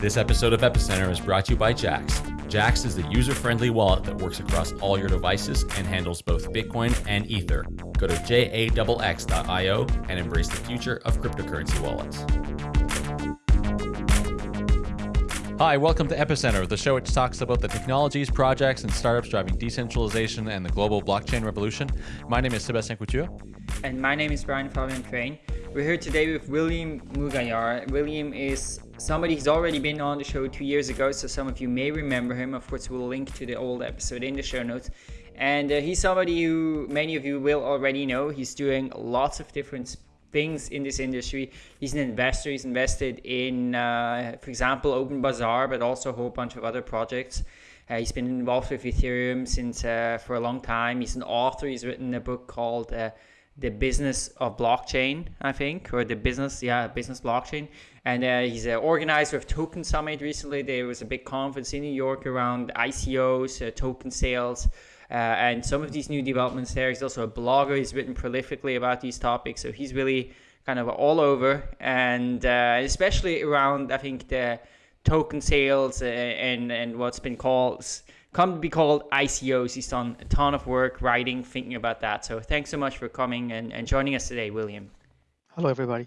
This episode of Epicenter is brought to you by Jaxx. Jaxx is the user friendly wallet that works across all your devices and handles both Bitcoin and Ether. Go to jaxx.io and embrace the future of cryptocurrency wallets. Hi, welcome to Epicenter, the show which talks about the technologies, projects, and startups driving decentralization and the global blockchain revolution. My name is Sebastien Couture. And my name is Brian Fabian Crain. We're here today with William Mougayar. William is somebody who's already been on the show two years ago, so some of you may remember him. Of course, we'll link to the old episode in the show notes. And uh, he's somebody who many of you will already know. He's doing lots of different things in this industry. He's an investor. He's invested in, uh, for example, Open Bazaar, but also a whole bunch of other projects. Uh, he's been involved with Ethereum since uh, for a long time. He's an author. He's written a book called uh, "The Business of Blockchain," I think, or the business, yeah, business blockchain. And uh, he's an organizer of Token Summit. Recently, there was a big conference in New York around ICOs, uh, token sales. Uh, and some of these new developments there. He's also a blogger. He's written prolifically about these topics, so he's really kind of all over, and uh, especially around I think the token sales uh, and and what's been called come to be called ICOs. He's done a ton of work writing, thinking about that. So thanks so much for coming and, and joining us today, William. Hello, everybody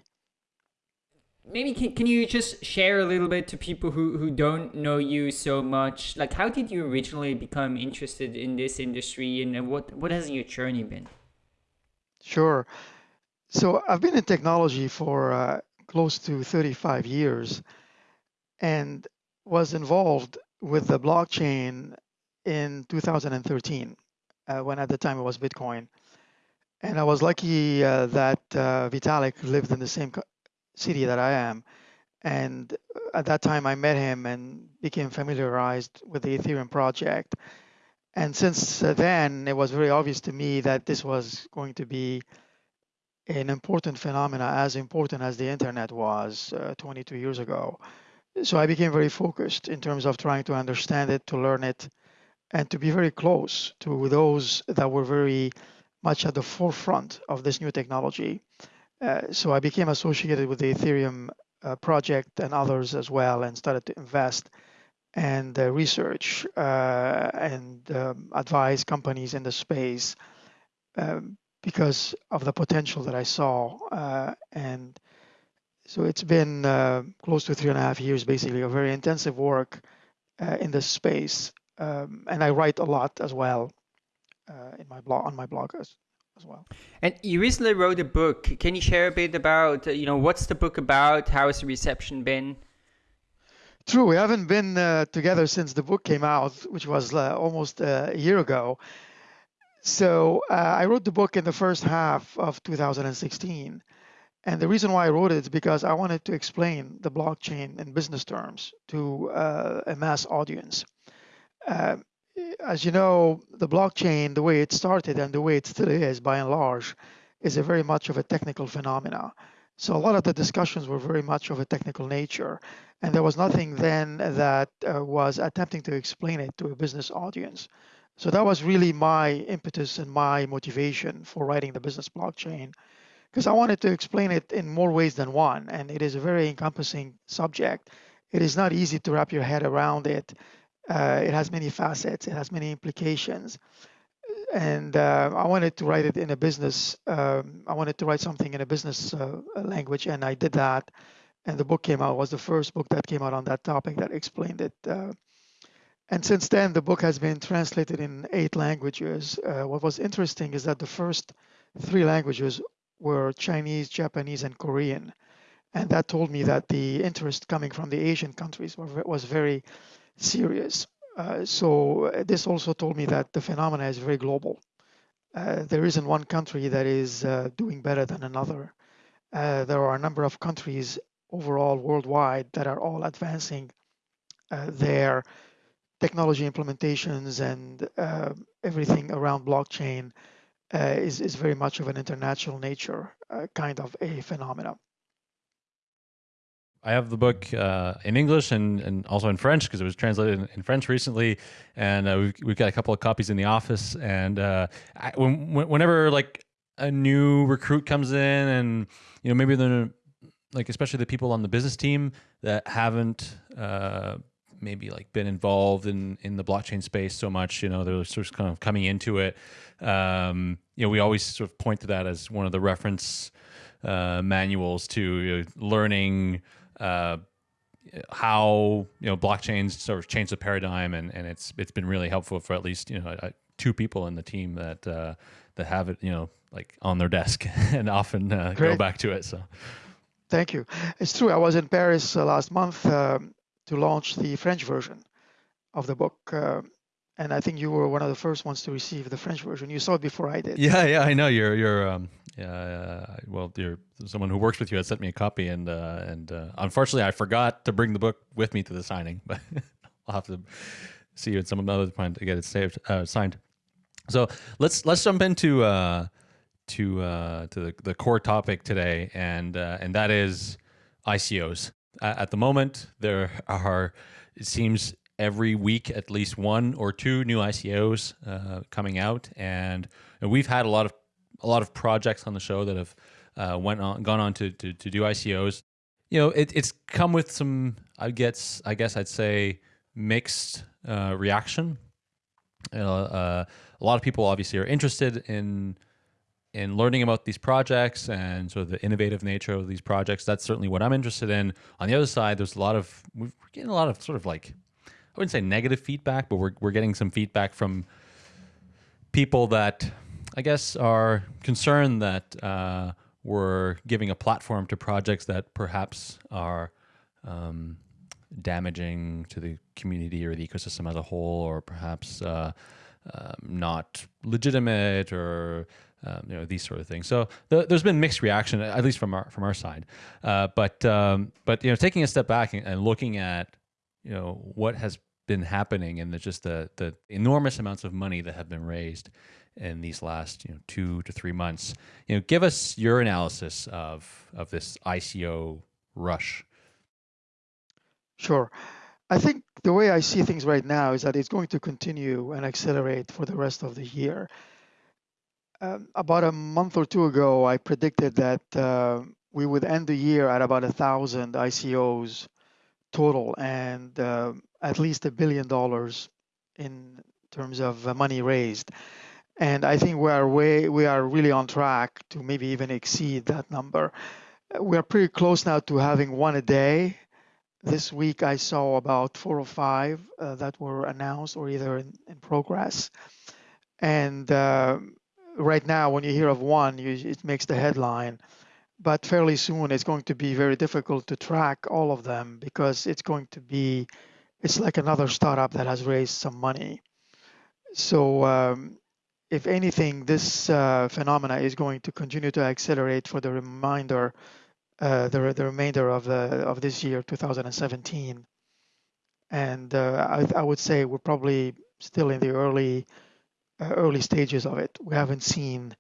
maybe can, can you just share a little bit to people who, who don't know you so much? Like how did you originally become interested in this industry and what what has your journey been? Sure. So i've been in technology for uh, close to 35 years and was involved with the blockchain in 2013 uh, when at the time it was bitcoin. And i was lucky uh, that uh, vitalik lived in the same city that I am. And at that time, I met him and became familiarized with the Ethereum project. And since then, it was very obvious to me that this was going to be an important phenomena, as important as the internet was uh, 22 years ago. So I became very focused in terms of trying to understand it, to learn it, and to be very close to those that were very much at the forefront of this new technology. Uh, so I became associated with the Ethereum uh, project and others as well, and started to invest and uh, research uh, and um, advise companies in the space um, because of the potential that I saw. Uh, and so it's been close to three and a half years, basically, of very intensive work in this space. Um, and I write a lot as well in my blog on my blog as well. And you recently wrote a book. Can you share a bit about, uh, you know, what's the book about? How has the reception been? True, we haven't been uh, together since the book came out, which was uh, almost uh, a year ago. So uh, I wrote the book in the first half of 2016. And the reason why I wrote it is because I wanted to explain the blockchain in business terms to uh, a mass audience as you know, the blockchain, the way it started and the way it still is, by and large, is a very much of a technical phenomena. So a lot of the discussions were very much of a technical nature, and there was nothing then that uh, was attempting to explain it to a business audience. So that was really my impetus and my motivation for writing the business blockchain, because I wanted to explain it in more ways than one, and it is a very encompassing subject. It is not easy to wrap your head around it uh, it has many facets, it has many implications. And uh, I wanted to write it in a business, um, I wanted to write something in a business uh, language, and I did that. And the book came out, was the first book that came out on that topic that explained it. Uh, and since then, the book has been translated in eight languages. Uh, what was interesting is that the first three languages were Chinese, Japanese, and Korean. And that told me that the interest coming from the Asian countries was very serious. Uh, so uh, this also told me that the phenomena is very global. Uh, there isn't one country that is uh, doing better than another. Uh, there are a number of countries overall worldwide that are all advancing uh, their technology implementations and everything around blockchain is, is very much of an international nature kind of a phenomenon. I have the book uh, in English and, and also in French because it was translated in, in French recently, and uh, we've, we've got a couple of copies in the office. And uh, I, when, whenever like a new recruit comes in, and you know maybe they're like especially the people on the business team that haven't uh, maybe like been involved in in the blockchain space so much. You know, they're sort of kind of coming into it. Um, you know, we always sort of point to that as one of the reference uh, manuals to you know, learning uh, how you know blockchains sort of changed the paradigm, and and it's it's been really helpful for at least you know two people in the team that uh, that have it you know like on their desk and often uh, go back to it. So. Thank you. It's true. I was in Paris uh, last month um, to launch the French version of the book. Uh, and I think you were one of the first ones to receive the French version. You saw it before I did. Yeah, yeah, I know. You're, you're, um, uh, well, you're someone who works with you had sent me a copy, and uh, and uh, unfortunately, I forgot to bring the book with me to the signing, but I'll have to see you at some other point to get it saved, uh, signed. So let's let's jump into uh, to uh, to the, the core topic today, and uh, and that is ICOs. at the moment, there are it seems every week at least one or two new ICOs uh, coming out, and, and, we've had a lot of a lot of projects on the show that have uh, went on gone on to, to, to do ICOs. You know, it, it's come with some I guess I guess I'd say mixed uh, reaction. Uh, a lot of people obviously are interested in in learning about these projects and sort of the innovative nature of these projects. That's certainly what I'm interested in. On the other side, there's a lot of we're getting a lot of sort of like I wouldn't say negative feedback, but we're we're getting some feedback from people that I guess are concerned that uh, we're giving a platform to projects that perhaps are um, damaging to the community or the ecosystem as a whole, or perhaps uh, um, not legitimate or um, you know these sort of things. So the, there's been mixed reaction, at least from our from our side. Uh, but um, but you know, taking a step back and, and, looking at you know what has been happening and just the the enormous amounts of money that have been raised in these last you know two to three months. You know, give us your analysis of of this ICO rush. Sure. I think the way I see things right now is that it's going to continue and accelerate for the rest of the year. Um, about a month or two ago, I predicted that uh, we would end the year at about a thousand ICOs total and uh, at least a billion dollars in terms of uh, money raised. And I think we are way we are really on track to maybe even exceed that number. We are pretty close now to having one a day. This week I saw about four or five uh, that were announced or either in, in progress. And uh, right now, when you hear of one, you, it makes the headline. But fairly soon, it's going to be very difficult to track all of them because it's going to be, it's like another startup that has raised some money. So, um, if anything, this uh, phenomena is going to continue to accelerate for the remainder, uh, the, the remainder of the of this year, 2017. And uh, I, I would say we're probably still in the early uh, early stages of it. We haven't seen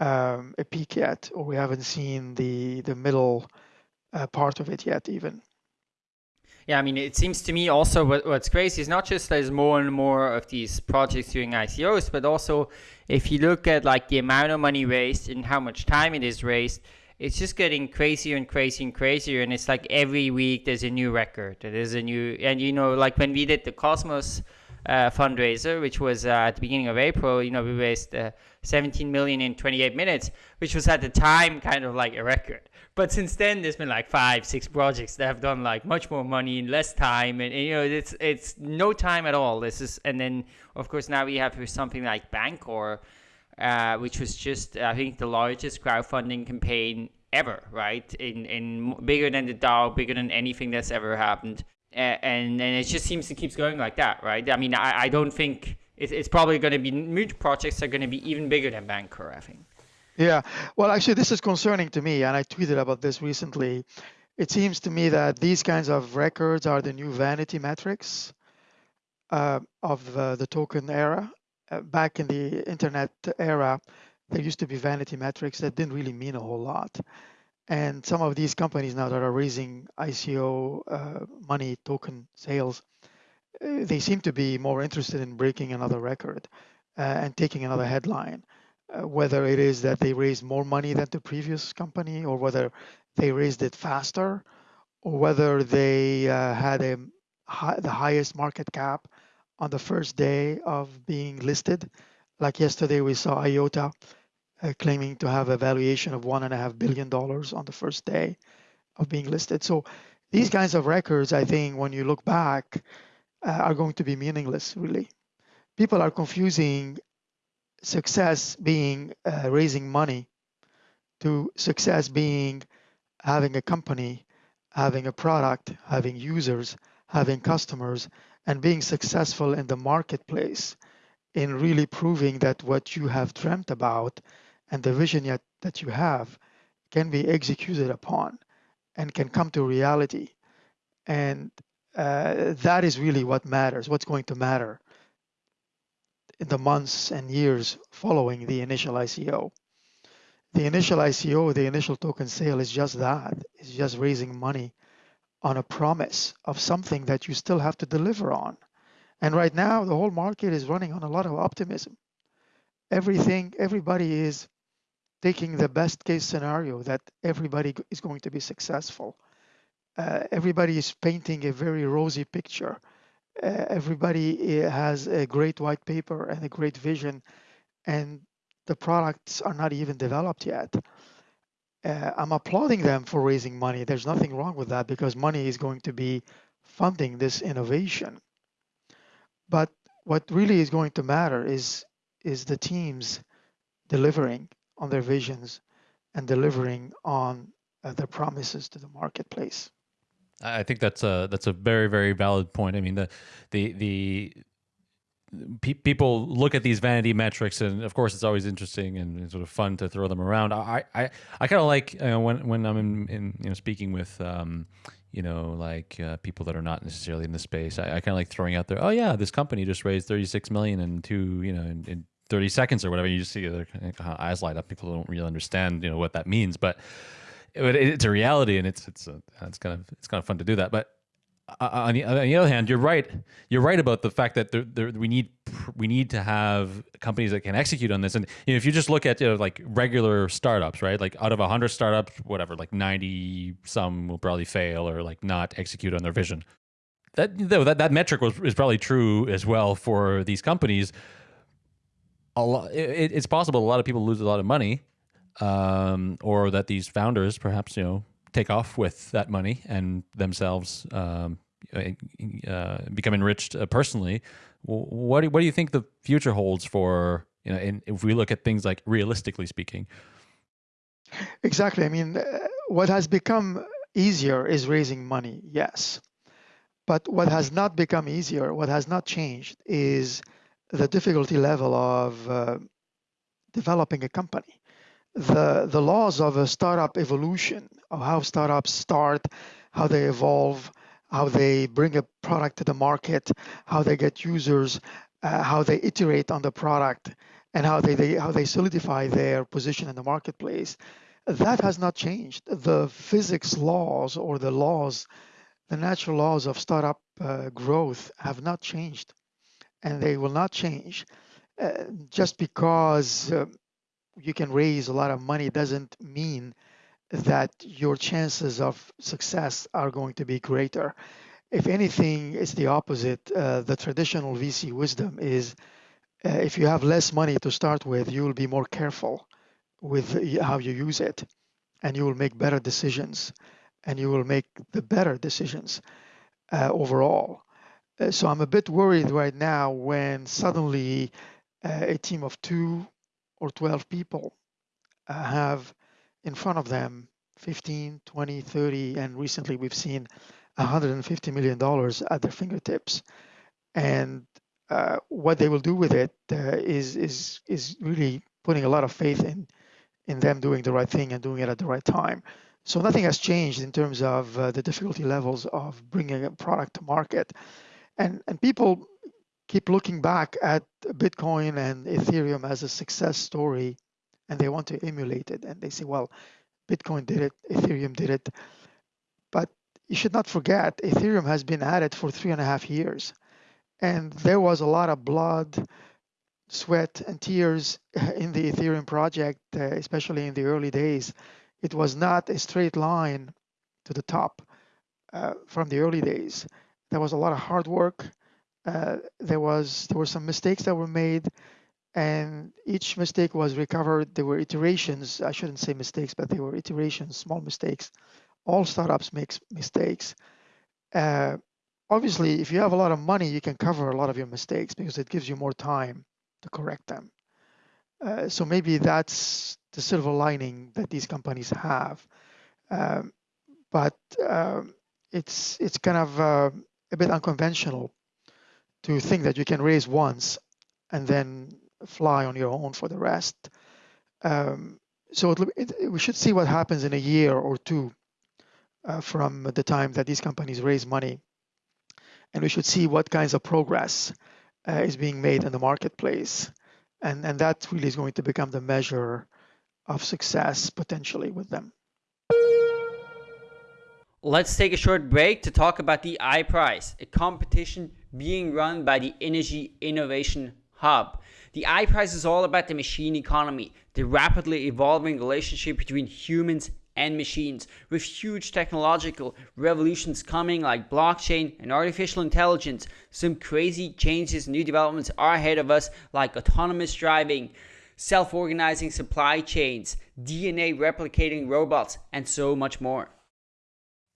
um, a peak yet, or we haven't seen the the middle uh, part of it yet, even. Yeah, I mean, it seems to me also what, what's crazy is not just there's more and more of these projects doing ICOs, but also if you look at like the amount of money raised and how much time it is raised, it's just getting crazier and crazier and crazier. And it's like every week there's a new record. There's a new, and you know, like when we did the Cosmos uh, fundraiser, which was uh, at the beginning of April. You know, we raised uh, 17 million in 28 minutes, which was at the time kind of like a record. But since then, there's been like five, six projects that have done like much more money in less time, and, and you know, it's it's no time at all. This is, and then of course now we have something like Bancor, uh, which was just I think the largest crowdfunding campaign ever, right? In in bigger than the DAO, bigger than anything that's ever happened and and it just seems to keeps going like that, right? I mean, I, I don't think it's, it's probably going to be new projects are going to be even bigger than Bancor, I think. Yeah, well, actually, this is concerning to me, and I tweeted about this recently. It seems to me that these kinds of records are the new vanity metrics uh, of uh, the token era. Uh, back in the internet era, there used to be vanity metrics that didn't really mean a whole lot. And some of these companies now that are raising ICO uh, money token sales, uh, they seem to be more interested in breaking another record uh, and taking another headline. Uh, whether it is that they raise more money than the previous company or whether they raised it faster or whether they uh, had a high, the highest market cap on the first day of being listed. Like yesterday, we saw IOTA claiming to have a valuation of one and a half billion dollars on the first day of being listed. So these kinds of records, I think, when you look back, uh, are going to be meaningless, really. People are confusing success being uh, raising money to success being having a company, having a product, having users, having customers, and being successful in the marketplace in really proving that what you have dreamt about and the vision yet that you have can be executed upon and can come to reality. And uh, that is really what matters, what's going to matter in the months and years following the initial ICO. The initial ICO, the initial token sale is just that. It's just raising money on a promise of something that you still have to deliver on. And right now, the whole market is running on a lot of optimism. Everything, everybody is taking the best case scenario that everybody is going to be successful. Uh, everybody is painting a very rosy picture. Uh, everybody uh, has a great white paper and a great vision, and the products are not even developed yet. Uh, I'm applauding them for raising money. There's nothing wrong with that because money is going to be funding this innovation. But what really is going to matter is is the teams delivering on their visions and delivering on uh, their promises to the marketplace. I think that's a that's a very very valid point. I mean the the the pe- people look at these vanity metrics, and of course it's always interesting and sort of fun to throw them around. I I, I kind of like uh, when when I'm in, in you know speaking with. Um, you know, like uh, people that are not necessarily in the space. I, I kind of like throwing out there. Oh yeah, this company just raised 36 million in two, you know, in, in 30 seconds or whatever. You just see their eyes light up. People don't really understand, you know, what that means, but it, it's a reality, and it's it's a, it's kind of it's kind of fun to do that. But uh, uh, on the, on the other hand, you're right. You're right about the fact that there, there, we need we need to have companies that can execute on this. And you know, if you just look at you know, like regular startups, right? Like out of hundred startups, whatever, like ninety some will probably fail or like not execute on their vision. That that that metric was is probably true as well for these companies a lot. It, it's possible a lot of people lose a lot of money, um, or that these founders perhaps you know take off with that money and themselves um, uh, become enriched uh, personally. What do, what do you think the future holds for you know? In, if we look at things like realistically speaking. Exactly. I mean, uh, what has become easier is raising money. Yes. But what has not become easier, what has not changed, is the difficulty level of uh, developing a company. The, the laws of a startup evolution, of how startups start, how they evolve, how they bring a product to the market, how they get users, uh, how they iterate on the product, and how they, they how they solidify their position in the marketplace. That has not changed. The physics laws or the laws, the natural laws of startup uh, growth have not changed and they will not change. Uh, just because uh, you can raise a lot of money doesn't mean that your chances of success are going to be greater. If anything, it's the opposite. Uh, the traditional VC wisdom is uh, if you have less money to start with, you will be more careful with how you use it, and you will make better decisions, and you will make the better decisions uh, overall. Uh, so I'm a bit worried right now when suddenly uh, a team of two or 12 people uh, have in front of them 15, 20, 30, and recently we've seen 150 million dollars at their fingertips. And uh, what they will do with it uh, is is is really putting a lot of faith in in them doing the right thing and doing it at the right time. So nothing has changed in terms of uh, the difficulty levels of bringing a product to market and and people keep looking back at Bitcoin and Ethereum as a success story, and they want to emulate it, and they say, well, Bitcoin did it, Ethereum did it, but you should not forget Ethereum has been at it for three and a half years, and there was a lot of blood sweat and tears in the Ethereum project, uh, especially in the early days. it was not a straight line to the top uh, from the early days. There was a lot of hard work. Uh, there was there were some mistakes that were made, and each mistake was recovered. There were iterations. I shouldn't say mistakes, but they were iterations, small mistakes. All startups make mistakes. Uh, obviously, if you have a lot of money, you can cover a lot of your mistakes because it gives you more time to correct them. Uh, so maybe that's the silver lining that these companies have. Um, but um, it's it's kind of uh, a bit unconventional to think that you can raise once and then fly on your own for the rest. Um, so it, it, we should see what happens in a year or two uh, from the time that these companies raise money, and we should see what kinds of progress uh, is being made in the marketplace, and and that really is going to become the measure of success potentially with them. Let's take a short break to talk about the iPrize, a competition being run by the innogy Innovation Hub. The iPrize is all about the machine economy, the rapidly evolving relationship between humans and machines, with huge technological revolutions coming like blockchain and artificial intelligence. Some crazy changes, new developments are ahead of us, like autonomous driving, self organizing supply chains, DNA replicating robots, and so much more.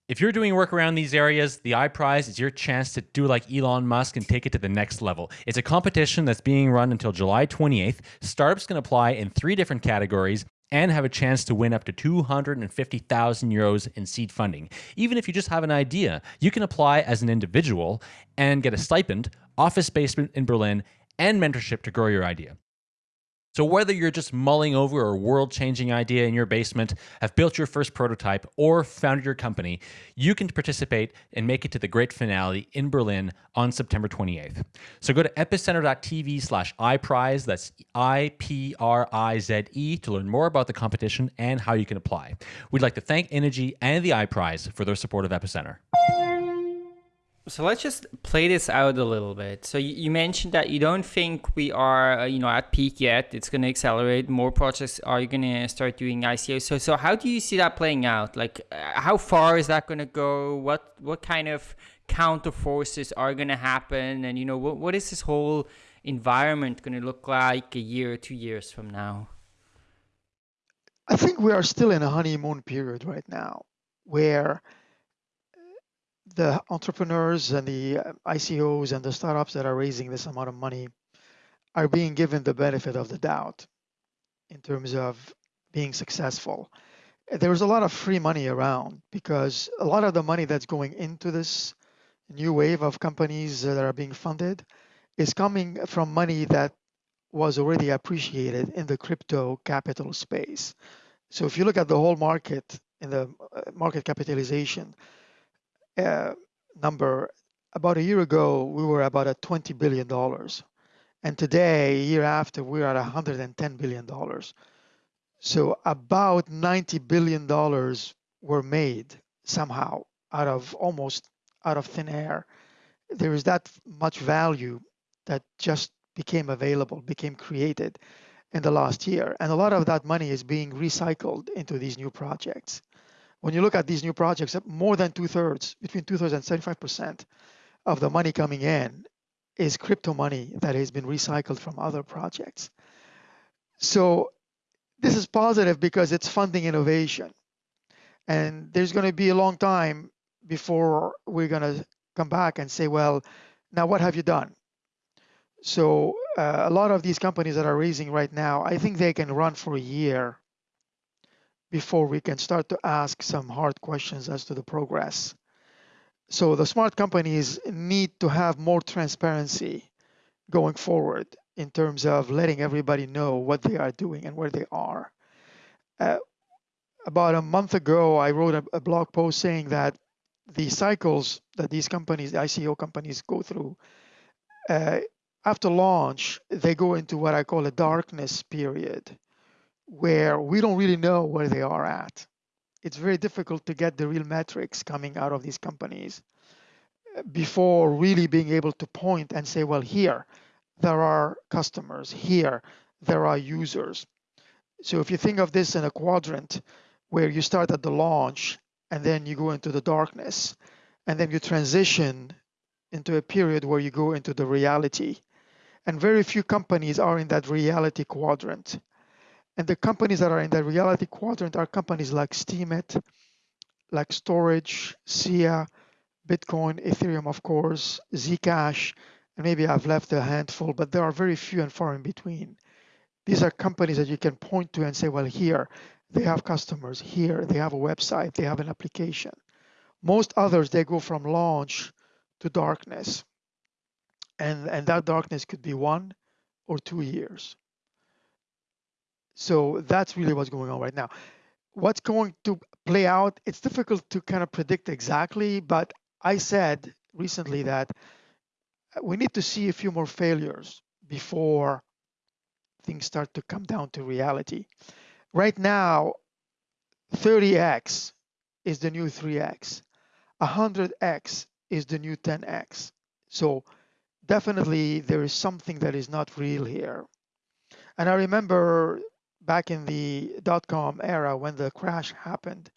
If you're doing work around these areas, the iPrize is your chance to do like Elon Musk and take it to the next level. It's a competition that's being run until July 28th. Startups can apply in three different categories and have a chance to win up to 250,000 euros in seed funding. Even if you just have an idea, you can apply as an individual and get a stipend, office space in Berlin, and mentorship to grow your idea. So, whether you're just mulling over a world changing idea in your basement, have built your first prototype, or founded your company, you can participate and make it to the great finale in Berlin on September 28th. So, go to epicenter.tv slash iPrize, that's I P R I Z E, to learn more about the competition and how you can apply. We'd like to thank innogy and the iPrize for their support of Epicenter. So let's just play this out a little bit. So you, mentioned that you don't think we are, uh, you know, at peak yet. It's going to accelerate. More projects are going to start doing ICO. So so how do you see that playing out? Like, uh, how far is that going to go? What what kind of counter forces are going to happen? And you know, what what is this whole environment going to look like a year or two years from now? I think we are still in a honeymoon period right now, where the entrepreneurs and the uh, ICOs and the startups that are raising this amount of money are being given the benefit of the doubt in terms of being successful. There's a lot of free money around because a lot of the money that's going into this new wave of companies that are being funded is coming from money that was already appreciated in the crypto capital space. So if you look at the whole market in the uh, market capitalization, Uh, number, about a year ago, we were about at $20 billion. And today, a year after, we're at $110 billion. So about $90 billion were made somehow out of almost out of thin air. There is that much value that just became available, became created in the last year. And a lot of that money is being recycled into these new projects when you look at these new projects, more than two thirds, between two thirds and 75% of the money coming in is crypto money that has been recycled from other projects. So this is positive because it's funding innovation. And there's going to be a long time before we're going to come back and say, well, now what have you done? So uh, a lot of these companies that are raising right now, I think they can run for a year before we can start to ask some hard questions as to the progress. So the smart companies need to have more transparency going forward in terms of letting everybody know what they are doing and where they are. Uh, about a month ago, I wrote a, a, blog post saying that the cycles that these companies, the ICO companies, go through, uh, after launch, they go into what I call a darkness period where we don't really know where they are at. It's very difficult to get the real metrics coming out of these companies uh, before really being able to point and say, well, here there are customers, here there are users. So if you think of this in a quadrant, where you start at the launch and then you go into the darkness and then you transition into a period where you go into the reality. And very few companies are in that reality quadrant. And the companies that are in that reality quadrant are companies like Steemit, like Storj, SIA, Bitcoin, Ethereum, of course, Zcash, and maybe I've left a handful, but there are very few and far in between. These are companies that you can point to and say, well, here they have customers, here they have a website, they have an application. Most others, they go from launch to darkness. And, and that darkness could be one or two years. So that's really what's going on right now. What's going to play out, it's difficult to kind of predict exactly, but I said recently that uh, we need to see a few more failures before things start to come down to reality. Right now, 30x is the new 3x. 100x is the new 10x. So definitely there is something that is not real here. And I remember back in the dot-com era when the crash happened,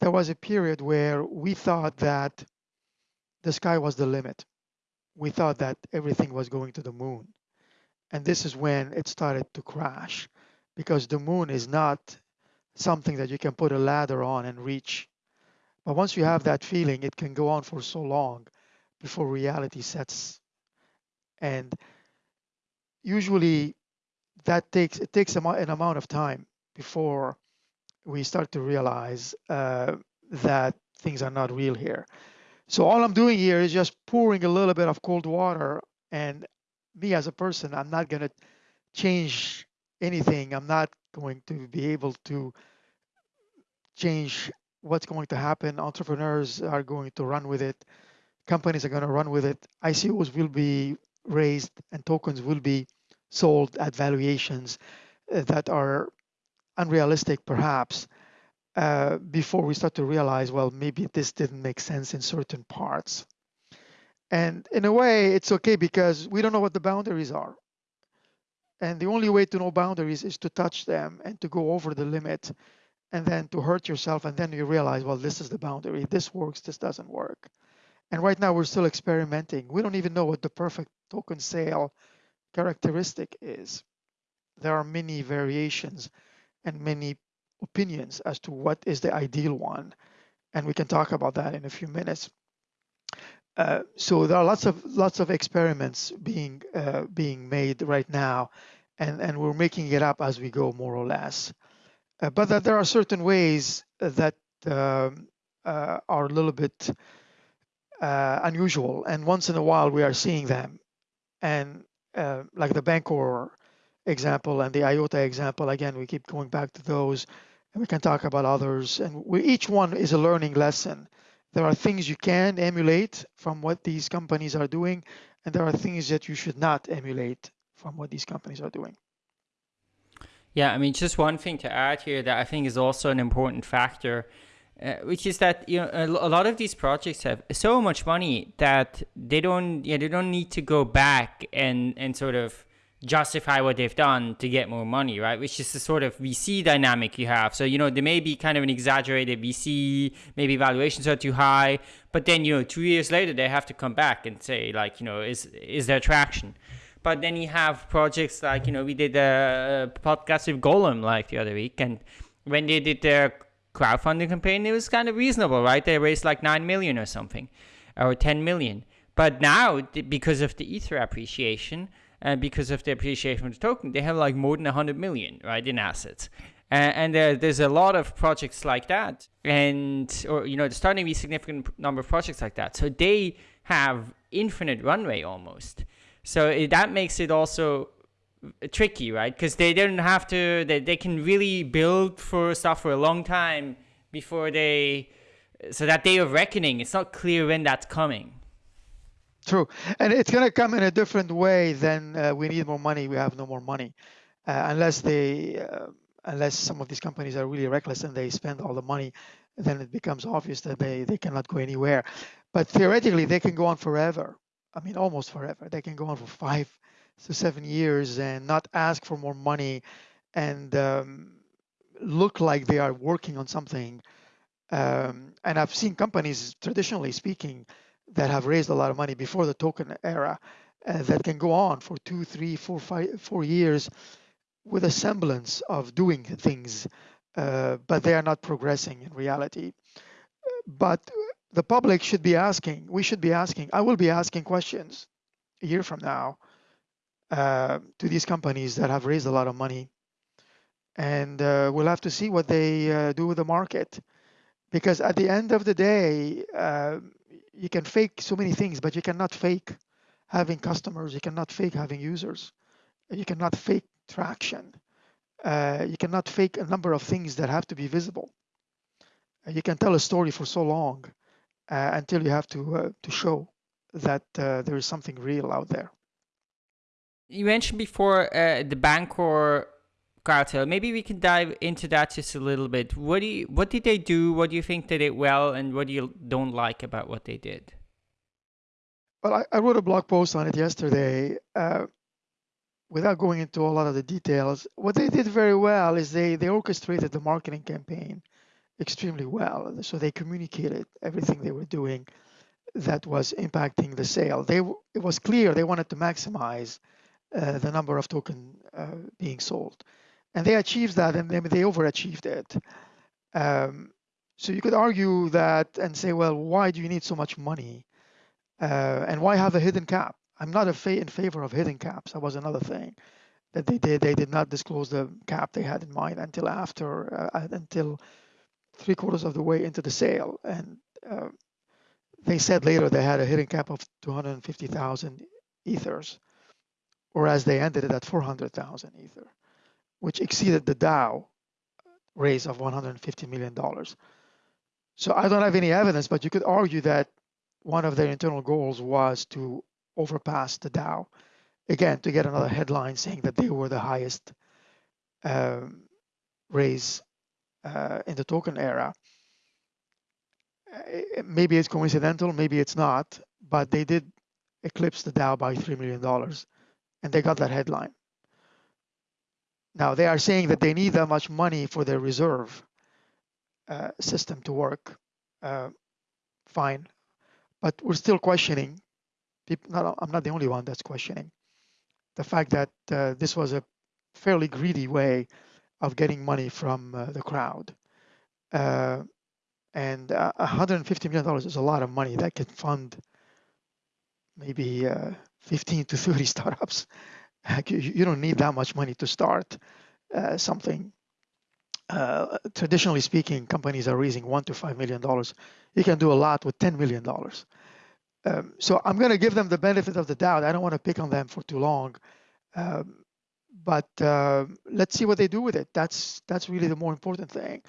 there was a period where we thought that the sky was the limit. We thought that everything was going to the moon. And this is when it started to crash because the moon is not something that you can put a ladder on and reach. But once you have that feeling, it can go on for so long before reality sets. And usually that takes it takes an amount of time before we start to realize uh, that things are not real here. So all I'm doing here is just pouring a little bit of cold water and me as a person, I'm not going to change anything. I'm not going to be able to change what's going to happen. Entrepreneurs are going to run with it. Companies are going to run with it. ICOs will be raised and tokens will be sold at valuations uh, that are unrealistic, perhaps, uh, before we start to realize, well, maybe this didn't make sense in certain parts. And in a way, it's okay because we don't know what the boundaries are. And the only way to know boundaries is to touch them and to go over the limit and then to hurt yourself. And then you realize, well, this is the boundary. This works, this doesn't work. And right now, we're still experimenting. We don't even know what the perfect token sale characteristic is. There are many variations and many opinions as to what is the ideal one. And we can talk about that in a few minutes. Uh, so there are lots of lots of experiments being uh, being made right now, and and we're making it up as we go, more or less. Uh, but that there are certain ways that um, uh, are a little bit uh, unusual, and once in a while we are seeing them, and uh, like the Bancor example and the IOTA example. Again, we keep going back to those, and we can talk about others, and we, each one is a learning lesson there are things you can emulate from what these companies are doing, and there are things that you should not emulate from what these companies are doing. Yeah, I mean, just one thing to add here that I think is also an important factor, uh, which is that you know a, lot of these projects have so much money that they don't yeah they don't need to go back and and sort of justify what they've done to get more money, right? Which is the sort of VC dynamic you have. So, you know, there may be kind of an exaggerated VC, maybe valuations are too high, but then, you know, two years later, they have to come back and say, like, you know, is, is there traction? But then you have projects like, you know, we did a podcast with Golem like the other week, and when they did their crowdfunding campaign, it was kind of reasonable, right? They raised like 9 million or something, or 10 million. But now, because of the Ether appreciation, and because of the appreciation of the token, they have like more than 100 million, right, in assets. And, and there, there's a lot of projects like that, and or you know, there's starting to be a significant number of projects like that. So they have infinite runway almost. So it, that makes it also tricky, right? Because they don't have to. They, they can really build for stuff for a long time before they. So that day of reckoning, it's not clear when that's coming. True, and it's going to come in a different way than uh, we need more money. We have no more money, uh, unless they, uh, unless some of these companies are really reckless and they spend all the money, then it becomes obvious that they they cannot go anywhere. But theoretically, they can go on forever. I mean, almost forever. They can go on for five to seven years and not ask for more money, and um, look like they are working on something. Um, and I've seen companies, traditionally speaking, that have raised a lot of money before the token era uh, that can go on for two, three, four, five, four years with a semblance of doing things, uh, but they are not progressing in reality. But the public should be asking, we should be asking, I will be asking questions a year from now uh, to these companies that have raised a lot of money. And uh, we'll have to see what they uh, do with the market. Because at the end of the day, uh, you can fake so many things, but you cannot fake having customers. You cannot fake having users. You cannot fake traction. Uh, you cannot fake a number of things that have to be visible. You can tell a story for so long uh, until you have to uh, to show that there is something real out there. You mentioned before the Bancor cartel. Maybe we can dive into that just a little bit. What do you, what did they do? What do you think they did well, and what do you don't like about what they did? Well, I, I wrote a blog post on it yesterday. Uh, without going into a lot of the details, what they did very well is they they orchestrated the marketing campaign extremely well. So they communicated everything they were doing that was impacting the sale. They it was clear they wanted to maximize uh, the number of token uh, being sold and they achieved that and they, overachieved it. Um, so you could argue that and say, well, why do you need so much money? Uh, and why have a hidden cap? I'm not fa- in favor of hidden caps. That was another thing that they did. They did not disclose the cap they had in mind until after, uh, uh until three quarters of the way into the sale. And they said later they had a hidden cap of 250,000 ethers, whereas they ended it at 400,000 ether which exceeded the DAO raise of $150 million. So I don't have any evidence, but you could argue that one of their internal goals was to overpass the DAO, again, to get another headline saying that they were the highest um, raise uh, in the token era. Uh, maybe it's coincidental, maybe it's not, but they did eclipse the DAO by $3 million, and they got that headline. Now they are saying that they need that much money for their reserve uh, system to work. Uh, fine, but we're still questioning. People, not, I'm not the only one that's questioning the fact that uh, this was a fairly greedy way of getting money from uh, the crowd. Uh, and uh, 150 million dollars is a lot of money that can fund maybe 15 to 30 startups you don't need that much money to start uh, something. Uh, traditionally speaking, companies are raising one to five million dollars. You can do a lot with ten million dollars. Um, so I'm going to give them the benefit of the doubt. I don't want to pick on them for too long, um, but uh, let's see what they do with it. That's that's really the more important thing.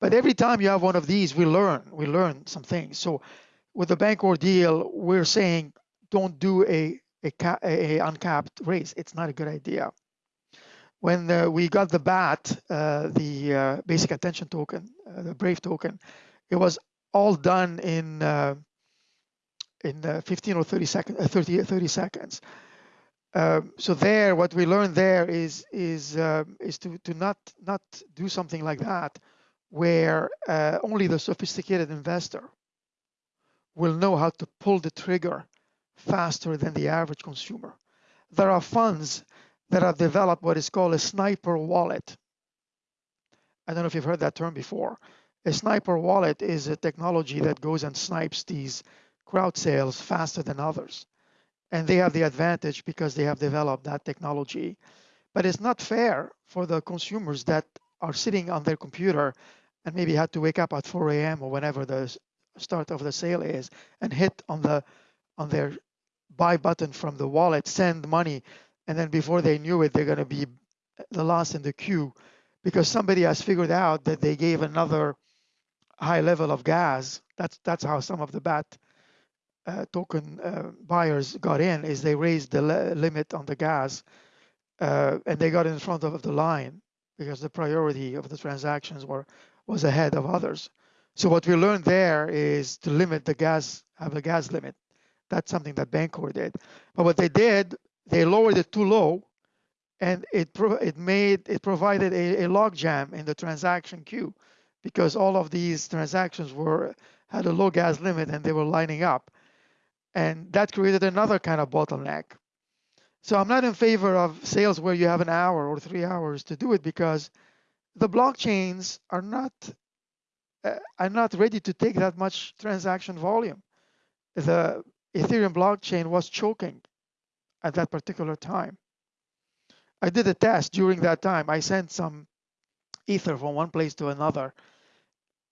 But every time you have one of these, we learn. We learn some things. So with the Bancor deal, we're saying don't do a a, a uncapped raise. It's not a good idea. When uh, we got the BAT, uh, the uh, basic attention token, uh, the Brave token, it was all done in uh, in uh, 15 or 30 seconds. 30, 30 seconds. Um, so there, what we learned there is is um, is to to not not do something like that, where only the sophisticated investor will know how to pull the trigger faster than the average consumer. There are funds that have developed what is called a sniper wallet. I don't know if you've heard that term before. A sniper wallet is a technology that goes and snipes these crowd sales faster than others. And they have the advantage because they have developed that technology. But it's not fair for the consumers that are sitting on their computer and maybe had to wake up at 4 a.m. or whenever the start of the sale is and hit on the on their buy button from the wallet, send money, and then before they knew it, they're going to be the last in the queue because somebody has figured out that they gave another high level of gas. That's that's how some of the BAT uh, token uh, buyers got in is they raised the limit on the gas uh, and they got in front of the line because the priority of the transactions were was ahead of others. So what we learned there is to limit the gas, have a gas limit. That's something that Bancor did. But what they did, they lowered it too low and it it made it provided a, a logjam in the transaction queue because all of these transactions were had a low gas limit and they were lining up. And that created another kind of bottleneck. So i'm not in favor of sales where you have an hour or three hours to do it because the blockchains are not uh, are not ready to take that much transaction volume. The ethereum blockchain was choking at that particular time I did a test during that time. I sent some ether from one place to another,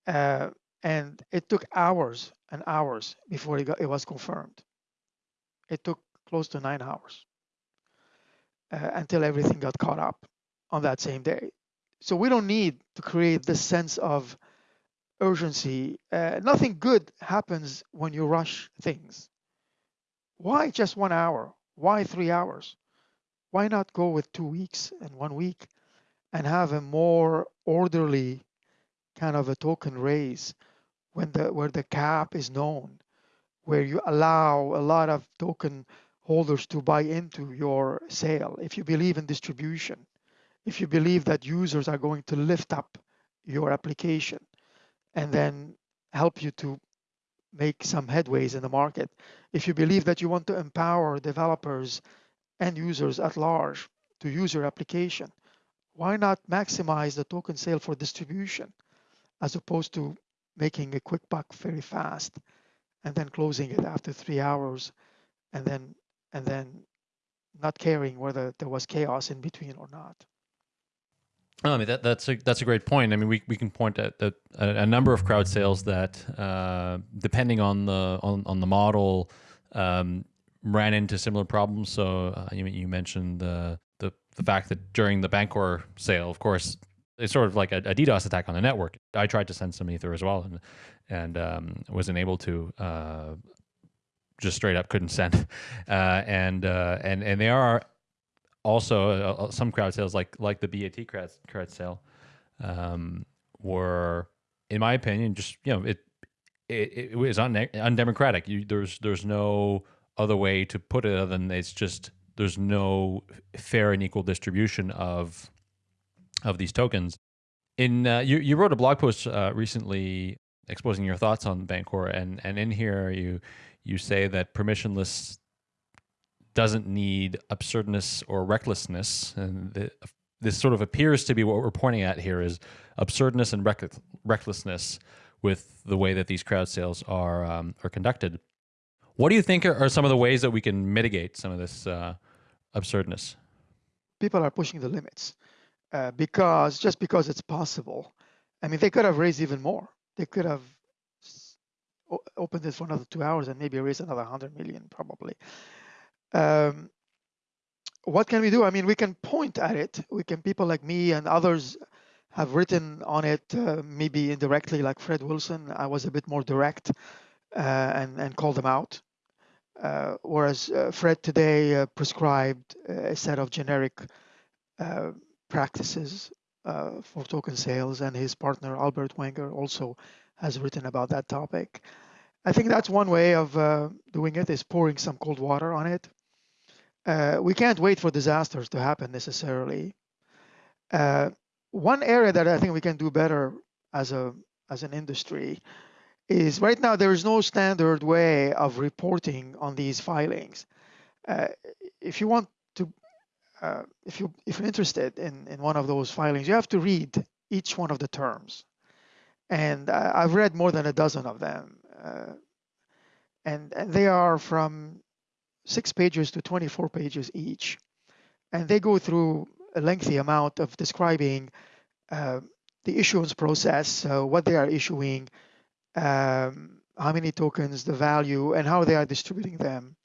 uh, and it took hours and hours before it, got, it was confirmed. It took close to nine hours uh, until everything got caught up on that same day. So we don't need to create this sense of urgency. Uh, nothing good happens when you rush things. Why just one hour? Why three hours? why not go with two weeks and one week and have a more orderly kind of a token raise when the where the cap is known where you allow a lot of token holders to buy into your sale if you believe in distribution if you believe that users are going to lift up your application and then help you to make some headways in the market if you believe that you want to empower developers and users at large to use your application, why not maximize the token sale for distribution as opposed to making a quick buck very fast and then closing it after three hours and then and then not caring whether there was chaos in between or not. I mean that, that's a that's a great point. I mean, we, we can point at, a, number of crowd sales that, uh, depending on the on, on the model, um, ran into similar problems. So uh, you, you mentioned the, the the fact that during the Bancor sale, of course, it's sort of like a, a DDoS attack on the network. I tried to send some ether as well, and and um, wasn't able to. Uh, just straight up couldn't send, uh, and uh, and and they are also uh, uh, some crowd sales like like the BAT crowd crowd sale um, were, in my opinion, just you know it it, it was undemocratic. You, there's there's no other way to put it other than it's just there's no fair and equal distribution of of these tokens. In uh, you you wrote a blog post uh, recently exposing your thoughts on Bancor, and and in here you you say that permissionless doesn't need absurdness or recklessness, and the, this sort of appears to be what we're pointing at here is absurdness and reck recklessness with the way that these crowd sales are um, are conducted. What do you think are, some of the ways that we can mitigate some of this uh, absurdness? People are pushing the limits uh, because just because it's possible. I mean, they could have raised even more. They could have opened this for another two hours and maybe raised another 100 million probably. Um, what can we do? I mean, we can point at it. We can, people like me and others have written on it, uh, maybe indirectly, like Fred Wilson. I was a bit more direct uh, and, and called them out. Uh, whereas uh, Fred today uh, prescribed a set of generic practices for token sales, and his partner Albert Wenger also has written about that topic. I think that's one way of doing it is pouring some cold water on it. We can't wait for disasters to happen necessarily. one area that I think we can do better as a as an industry is right now there is no standard way of reporting on these filings. Uh, if you want to, uh, if you if you're interested in in one of those filings, you have to read each one of the terms, and uh, I've read more than a dozen of them, uh, and and they are from six pages to 24 pages each, and they go through a lengthy amount of describing uh, the issuance process, what they are issuing um, how many tokens, the value, and how they are distributing them.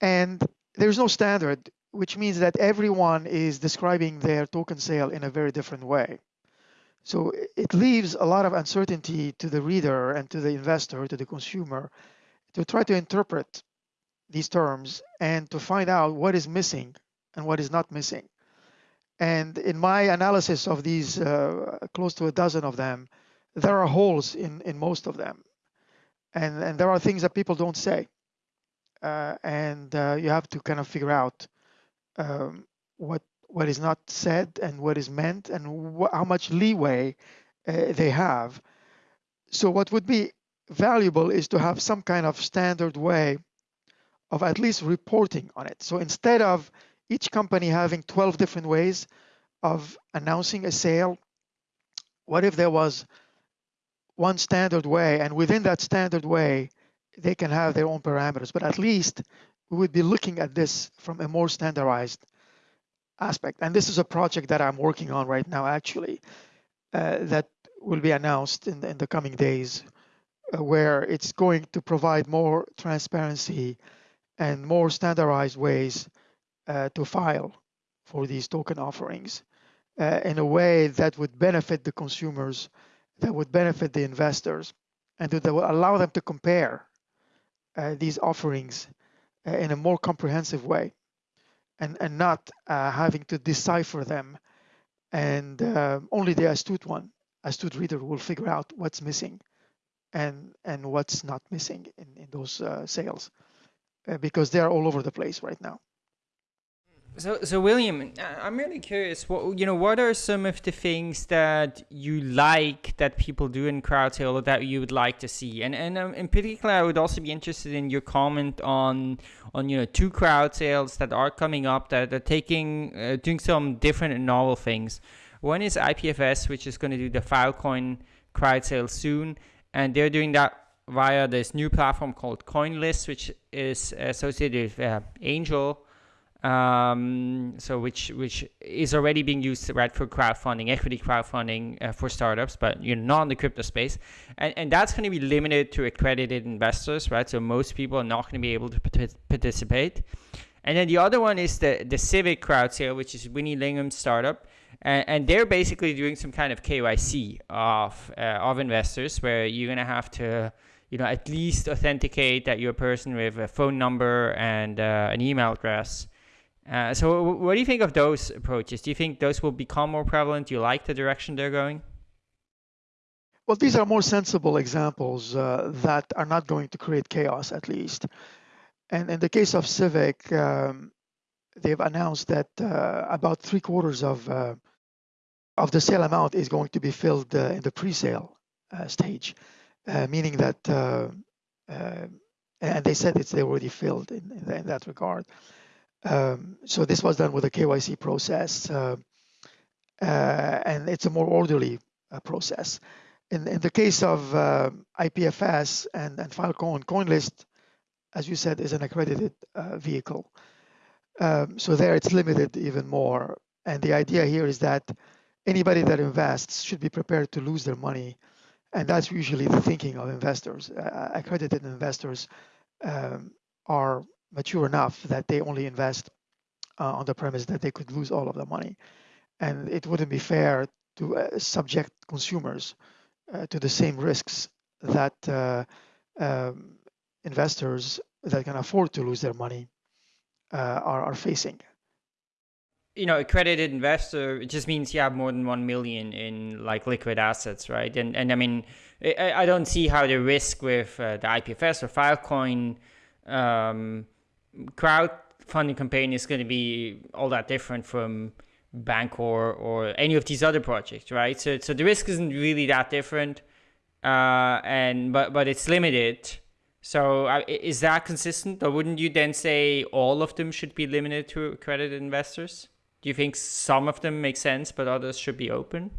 And there's no standard, which means that everyone is describing their token sale in a very different way. So it leaves a lot of uncertainty to the reader and to the investor, to the consumer, to try to interpret these terms and to find out what is missing and what is not missing. And in my analysis of these uh, close to a dozen of them, there are holes in in most of them, and and there are things that people don't say, uh, and uh, you have to kind of figure out um, what what is not said and what is meant and how much leeway uh, they have. So what would be valuable is to have some kind of standard way of at least reporting on it. So instead of each company having 12 different ways of announcing a sale, what if there was one standard way and within that standard way, they can have their own parameters, but at least we would be looking at this from a more standardized aspect. And this is a project that I'm working on right now, actually, uh, that will be announced in the, in the coming days, uh, where it's going to provide more transparency and more standardized ways uh, to file for these token offerings uh, in a way that would benefit the consumers, that would benefit the investors, and that would allow them to compare uh, these offerings uh, in a more comprehensive way and, and not uh, having to decipher them. And uh, only the astute one, astute reader will figure out what's missing and, and what's not missing in, in those sales uh, because they're all over the place right now. So, so William, I'm really curious. What you know, what are some of the things that you like that people do in crowd sale that you would like to see? And and um, in particular, I would also be interested in your comment on on you know two crowd sales that are coming up that are taking uh, doing some different and novel things. One is IPFS, which is going to do the Filecoin crowd sale soon, and they're doing that via this new platform called CoinList, which is associated with uh, Angel um, so which which is already being used right for crowdfunding, equity crowdfunding uh, for startups, but you're not in the crypto space, and and that's going to be limited to accredited investors, right? So most people are not going to be able to participate. And then the other one is the the Civic crowd sale, which is Vinny Lingham's startup, and, and they're basically doing some kind of KYC of uh, of investors, where you're going to have to you know at least authenticate that you're a person with a phone number and uh, an email address uh, so what do you think of those approaches? Do you think those will become more prevalent? Do you like the direction they're going? Well, these are more sensible examples uh, that are not going to create chaos, at least. And in the case of Civic, um, they've announced that uh, about three quarters of uh, of the sale amount is going to be filled uh, in the pre-sale stage, meaning that, and they said it's they already filled in, in, in that regard. Um, so this was done with a KYC process, uh, uh, and it's a more orderly uh, process. In, in the case of uh, IPFS and, and Filecoin, CoinList, as you said, is an accredited uh, vehicle. Um, so there it's limited even more. And the idea here is that anybody that invests should be prepared to lose their money. And that's usually the thinking of investors. Uh, accredited investors um, are mature enough that they only invest uh, on the premise that they could lose all of the money. And it wouldn't be fair to uh, subject consumers uh, to the same risks that uh, um, investors that can afford to lose their money uh, are, are facing. You know, accredited investor it just means you have more than one million in like liquid assets, right? And and I mean, I, I don't see how the risk with uh, the IPFS or Filecoin um, crowdfunding campaign is going to be all that different from Bancor or any of these other projects, right? So, so the risk isn't really that different, uh, and but but it's limited. So uh, is that consistent, or wouldn't you then say all of them should be limited to accredited investors? Do you think some of them make sense, but others should be open?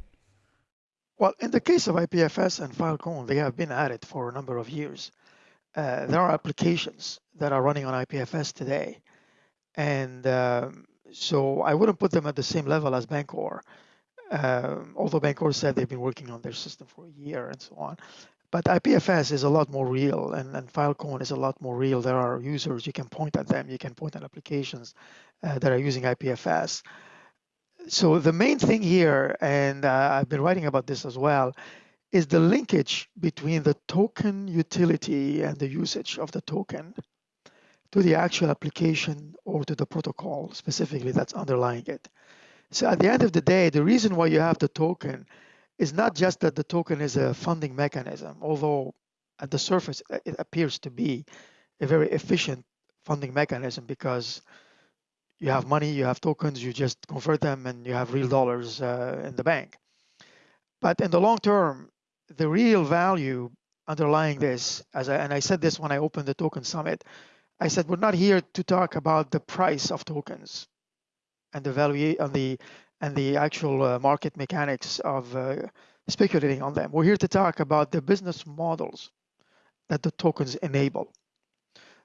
Well, in the case of IPFS and Filecoin, they have been at it for a number of years. Uh, there are applications that are running on IPFS today. And um, so I wouldn't put them at the same level as Bancor, um, although Bancor said they've been working on their system for a year and so on. But IPFS is a lot more real, and, and Filecoin is a lot more real. There are users, you can point at them, you can point at applications uh, that are using IPFS. So the main thing here, and uh, I've been writing about this as well, is the linkage between the token utility and the usage of the token to the actual application or to the protocol specifically that's underlying it. So at the end of the day, the reason why you have the token is not just that the token is a funding mechanism, although at the surface it appears to be a very efficient funding mechanism because you have money, you have tokens, you just convert them, and you have real dollars uh, in the bank. But in the long term, the real value underlying this, as I, and I said this when I opened the token summit, I said we're not here to talk about the price of tokens and the value and the and the actual uh, market mechanics of uh, speculating on them. We're here to talk about the business models that the tokens enable.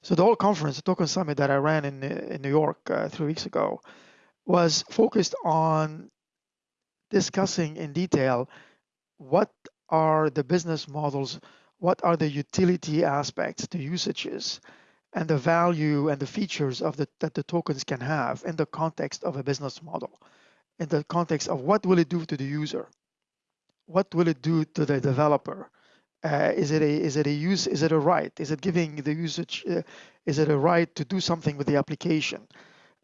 So the whole conference, the token summit that I ran in in New York uh, three weeks ago, was focused on discussing in detail what are the business models, what are the utility aspects, the usages, and the value and the features of the, that the tokens can have in the context of a business model, in the context of what will it do to the user, what will it do to the developer, uh, is it a is it a use is it a right? Is it giving the usage uh, is it a right to do something with the application?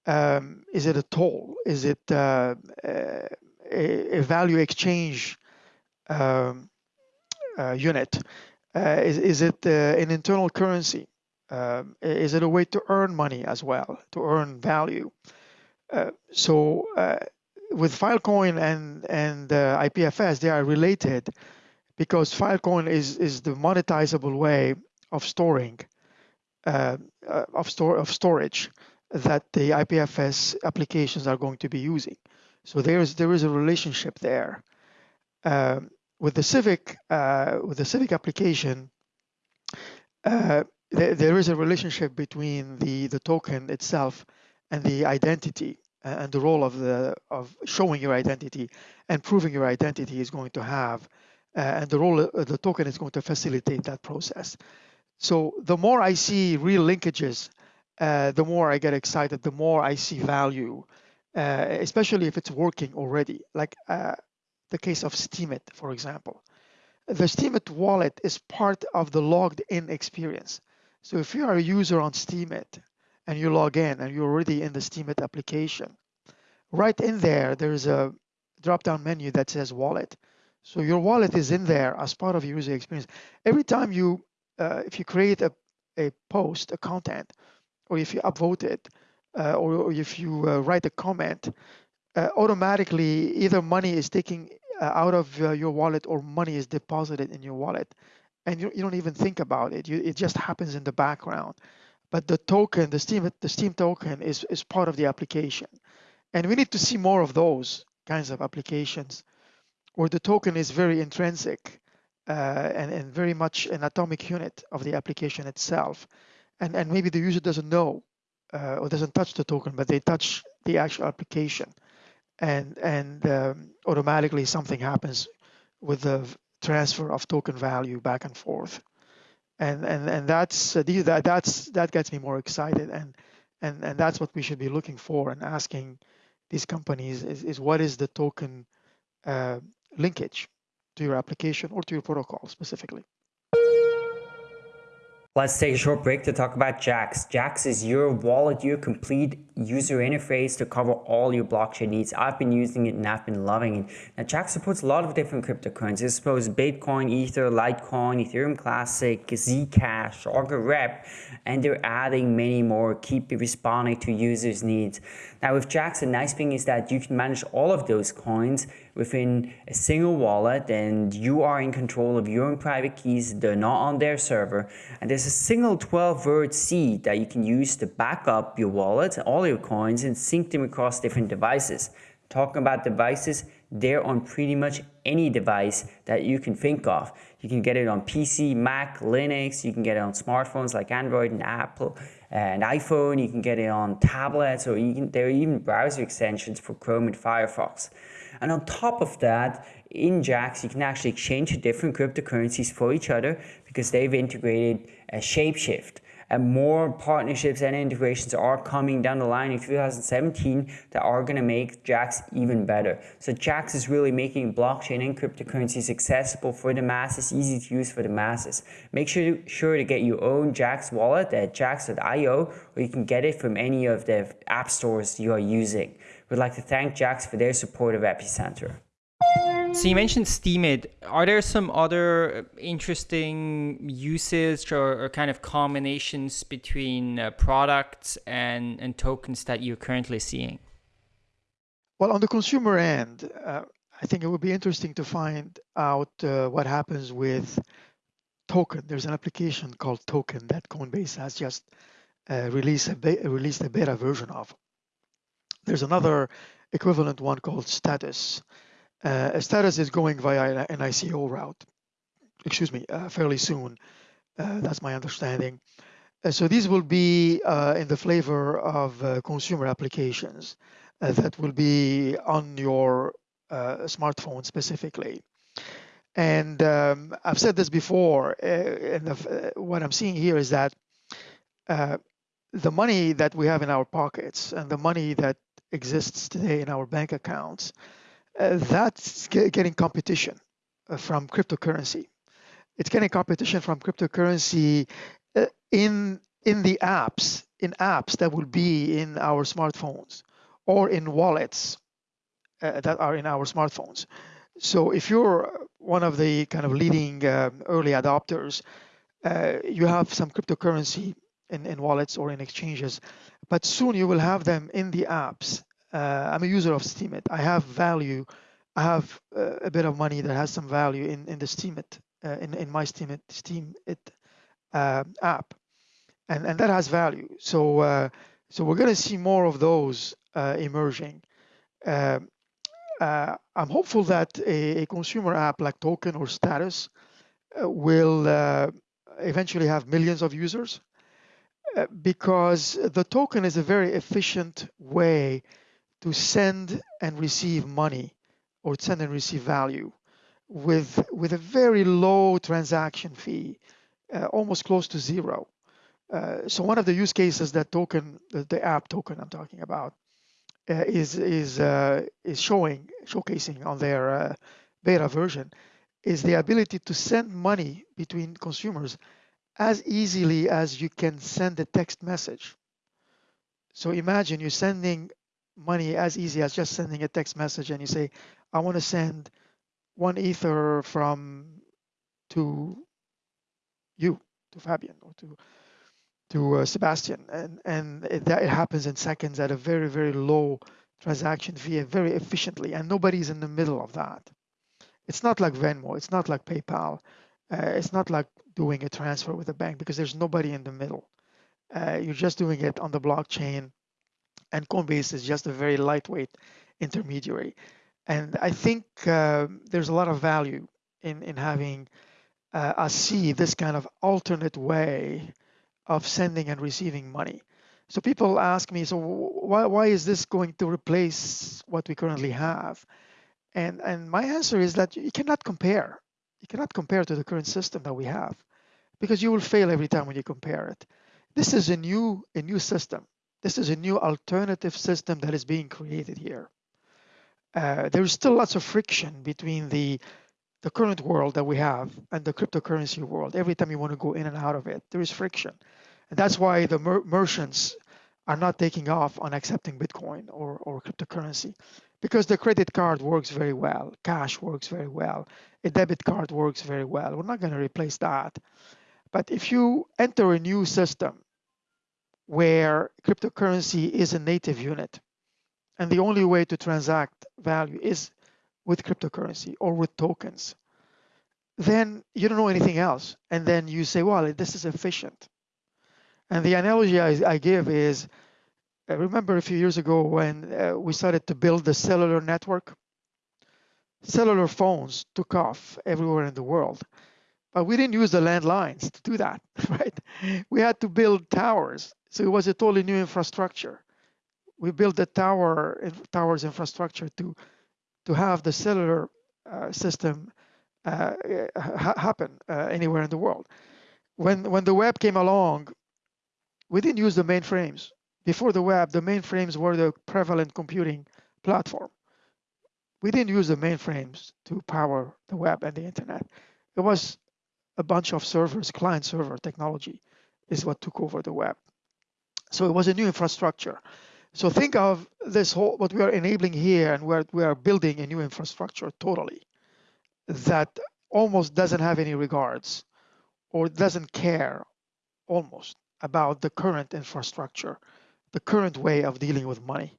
Um, is it a toll is it uh, uh a, a, value exchange um, uh, unit? Uh, is, is it an internal currency? Um, is it a way to earn money as well, to earn value? Uh, so uh, with Filecoin and and uh, IPFS, they are related because Filecoin is is the monetizable way of storing uh, uh, of store of storage that the IPFS applications are going to be using. So there is there is a relationship there. Um, with the Civic uh, with the Civic application, there, there is a relationship between the, the token itself and the identity and the role of the of showing your identity and proving your identity is going to have uh, and the role of the token is going to facilitate that process. So the more i see real linkages uh, the more i get excited the more i see value uh, especially if it's working already. Like uh, the case of steemit for example. The steemit wallet is part of the logged in experience. So if you are a user on Steemit and you log in and you're already in the Steemit application, right in there, there's a drop-down menu that says wallet. So your wallet is in there as part of your user experience. Every time you, uh, if you create a, a post, a content, or if you upvote it, uh, or, if you uh, write a comment, uh, automatically either money is taken uh, out of uh, your wallet or money is deposited in your wallet and you, you don't even think about it. You, it just happens in the background. But the token, the Steem, the Steem token is, is part of the application. And we need to see more of those kinds of applications where the token is very intrinsic uh, and, and very much an atomic unit of the application itself. And, and maybe the user doesn't know uh, or doesn't touch the token, but they touch the actual application. And, and um, automatically something happens with the transfer of token value back and forth and and and that's uh, that that's that gets me more excited. And and and that's what we should be looking for and asking these companies is, is what is the token uh, linkage to your application or to your protocol specifically Let's take a short break to talk about Jaxx. Jaxx is your wallet, your complete user interface to cover all your blockchain needs. I've been using it and I've been loving it. Now, Jaxx supports a lot of different cryptocurrencies. It supports Bitcoin, Ether, Litecoin, Ethereum Classic, Zcash, Augur Rep, and they're adding many more. Keep responding to users' needs. Now, with Jaxx, the nice thing is that you can manage all of those coins within a single wallet and you are in control of your own private keys. They're not on their server. And there's a single 12 word seed that you can use to back up your wallet, all your coins and sync them across different devices. Talking about devices, they're on pretty much any device that you can think of. You can get it on PC, Mac, Linux, you can get it on smartphones like Android and Apple and iPhone, you can get it on tablets or you can, there are even browser extensions for Chrome and Firefox. And on top of that, in Jaxx, you can actually exchange different cryptocurrencies for each other because they've integrated a Shapeshift. And more partnerships and integrations are coming down the line in 2017 that are going to make Jaxx even better. So Jaxx is really making blockchain and cryptocurrencies accessible for the masses, easy to use for the masses. Make sure, sure to get your own Jaxx wallet at jaxx.io or you can get it from any of the app stores you are using. We'd like to thank Jaxx for their support of Epicenter. So you mentioned Steemit. Are there some other interesting uses or, or kind of combinations between uh, products and, and tokens that you're currently seeing? Well, on the consumer end, uh, I think it would be interesting to find out uh, what happens with token. There's an application called Token that Coinbase has just uh, released, a be- released a beta version of. There's another equivalent one called Status. Uh, status is going via an ICO route, excuse me, uh, fairly soon. Uh, that's my understanding. Uh, so these will be uh, in the flavor of uh, consumer applications that will be on your smartphone specifically. And um, I've said this before, and the, what I'm seeing here is that the money that we have in our pockets and the money that exists today in our bank accounts uh, that's getting competition uh, from cryptocurrency. It's getting competition from cryptocurrency uh, in in the apps, in apps that will be in our smartphones or in wallets uh, that are in our smartphones. So if you're one of the kind of leading um, early adopters, uh, you have some cryptocurrency in, in wallets or in exchanges, but soon you will have them in the apps uh, I'm a user of Steemit. I have value. I have uh, a bit of money that has some value in in the Steemit uh, in in my Steemit Steam it uh, app, and and that has value. So uh, so we're going to see more of those uh, emerging. Um, I'm hopeful that a, a, consumer app like Token or Status will eventually have millions of users because the token is a very efficient way to send and receive money or send and receive value with with a very low transaction fee, uh, almost close to zero. Uh, so one of the use cases that token, the, the app token I'm talking about, uh, is is uh, is showing showcasing on their uh, beta version, is the ability to send money between consumers as easily as you can send a text message. So imagine you're sending money as easy as just sending a text message and you say, I want to send one ether from to you, to Fabian, or to to uh, Sebastien, and and it, that it happens in seconds at a very very low transaction fee, very efficiently, and nobody's in the middle of that. It's not like Venmo, it's not like PayPal, uh, it's not like doing a transfer with a bank because there's nobody in the middle. Uh, you're just doing it on the blockchain and Coinbase is just a very lightweight intermediary. And I think uh, there's a lot of value in in having uh, us see this kind of alternate way of sending and receiving money. So people ask me, so why why is this going to replace what we currently have? And and my answer is that you cannot compare. You cannot compare to the current system that we have, because you will fail every time when you compare it. This is a new a new system. This is a new alternative system that is being created here. Uh, there's still lots of friction between the the current world that we have and the cryptocurrency world. Every time you want to go in and out of it, there is friction, and that's why the mer- merchants are not taking off on accepting Bitcoin or, or cryptocurrency because the credit card works very well, cash works very well, a debit card works very well. We're not going to replace that. But if you enter a new system where cryptocurrency is a native unit. And the only way to transact value is with cryptocurrency or with tokens. Then you don't know anything else. And then you say, well, this is efficient. And the analogy I, I give is I remember a few years ago when uh, we started to build the cellular network. Cellular phones took off everywhere in the world, but we didn't use the landlines to do that, right? We had to build towers so it was a totally new infrastructure. We built the tower towers infrastructure to to have the cellular uh, system uh, ha happen uh, anywhere in the world. When when the web came along, we didn't use the mainframes. Before the web, the mainframes were the prevalent computing platform. We didn't use the mainframes to power the web and the internet. It was a bunch of servers, client server technology is what took over the web. So it was a new infrastructure. So think of this whole what we are enabling here, and where we are building a new infrastructure totally. that almost doesn't have any regards or doesn't care almost about the current infrastructure, the current way of dealing with money.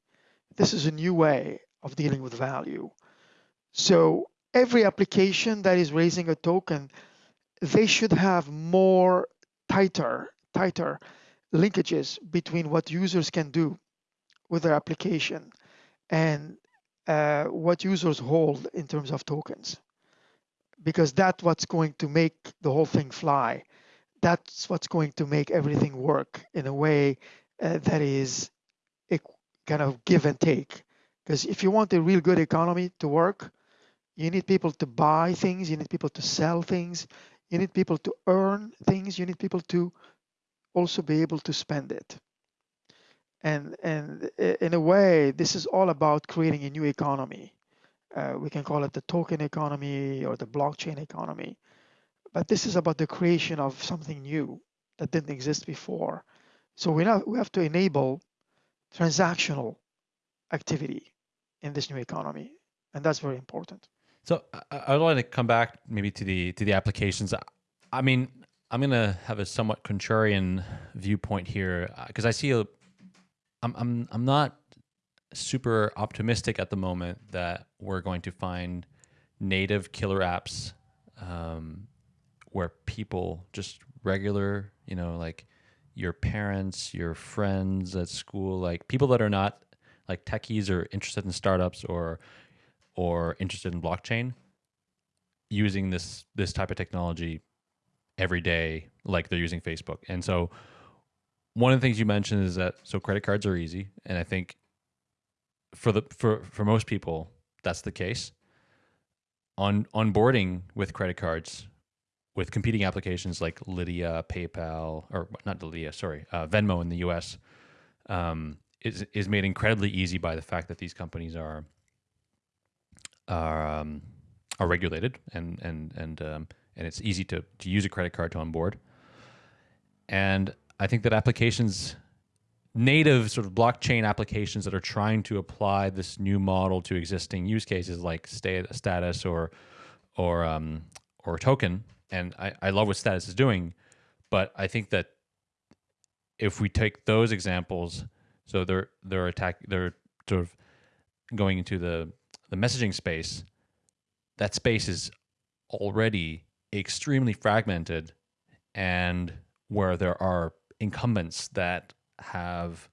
This is a new way of dealing with value. So every application that is raising a token, they should have more tighter, tighter linkages between what users can do with their application and uh, what users hold in terms of tokens because that's what's going to make the whole thing fly that's what's going to make everything work in a way uh, that is a kind of give and take. Because if you want a real good economy to work you need people to buy things you need people to sell things you need people to earn things you need people to also be able to spend it. And and in a way this is all about creating a new economy. Uh, we can call it the token economy or the blockchain economy. But this is about the creation of something new that didn't exist before so we now we have to enable transactional activity in this new economy and that's very important. So I, would like to come back maybe to the to the applications. I mean i'm going to have a somewhat contrarian viewpoint here because uh, i see a I'm I'm I'm not super optimistic at the moment that we're going to find native killer apps um, where people just regular, you know, like your parents, your friends at school, like people that are not like techies or interested in startups or or interested in blockchain using this this type of technology every day like they're using Facebook. And so one of the things you mentioned is that so credit cards are easy, and I think for the for for most people that's the case. On onboarding with credit cards, with competing applications like Lydia, PayPal, or not Lydia, sorry, uh, Venmo in the U.S. Um, is is made incredibly easy by the fact that these companies are are um, are regulated and and and um, and it's easy to to use a credit card to onboard. And I think that applications, native sort of blockchain applications that are trying to apply this new model to existing use cases like status or or um, or token, and I, I love what status is doing, but I think that if we take those examples, so they're they're attack they're sort of going into the the messaging space, that space is already extremely fragmented and where there are incumbents that have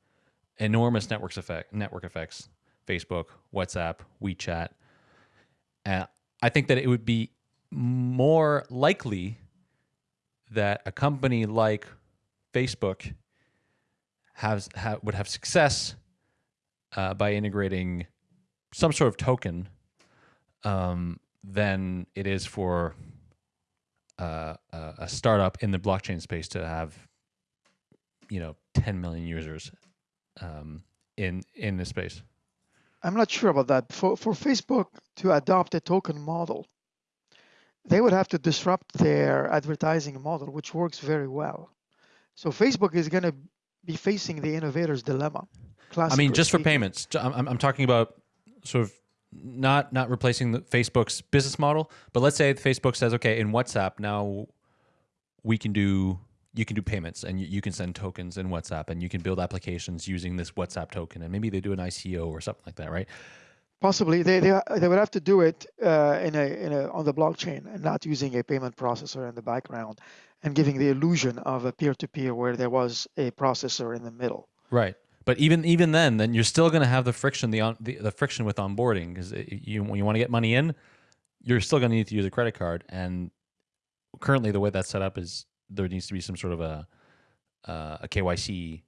enormous networks effect network effects facebook whatsapp wechat. And i think that it would be more likely that a company like facebook has ha, would have success uh, by integrating some sort of token um, than it is for uh, a startup in the blockchain space to have you know 10 million users um, in in this space. I'm not sure about that. For for facebook to adopt a token model they would have to disrupt their advertising model which works very well. So facebook is going to be facing the innovator's dilemma i mean just for payments I'm, I'm talking about sort of not not replacing the facebook's business model but let's say facebook says okay in whatsapp now we can do you can do payments and you, you, can send tokens in WhatsApp and you can build applications using this WhatsApp token. And maybe they do an ICO or something like that, right? Possibly, they they, they would have to do it uh, in a in a on the blockchain and not using a payment processor in the background and giving the illusion of a peer-to-peer where there was a processor in the middle. Right. But even even then, then you're still going to have the friction the, on, the the friction with onboarding because you when you want to get money in, you're still going to need to use a credit card and currently the way that's set up is there needs to be some sort of a uh, a KYC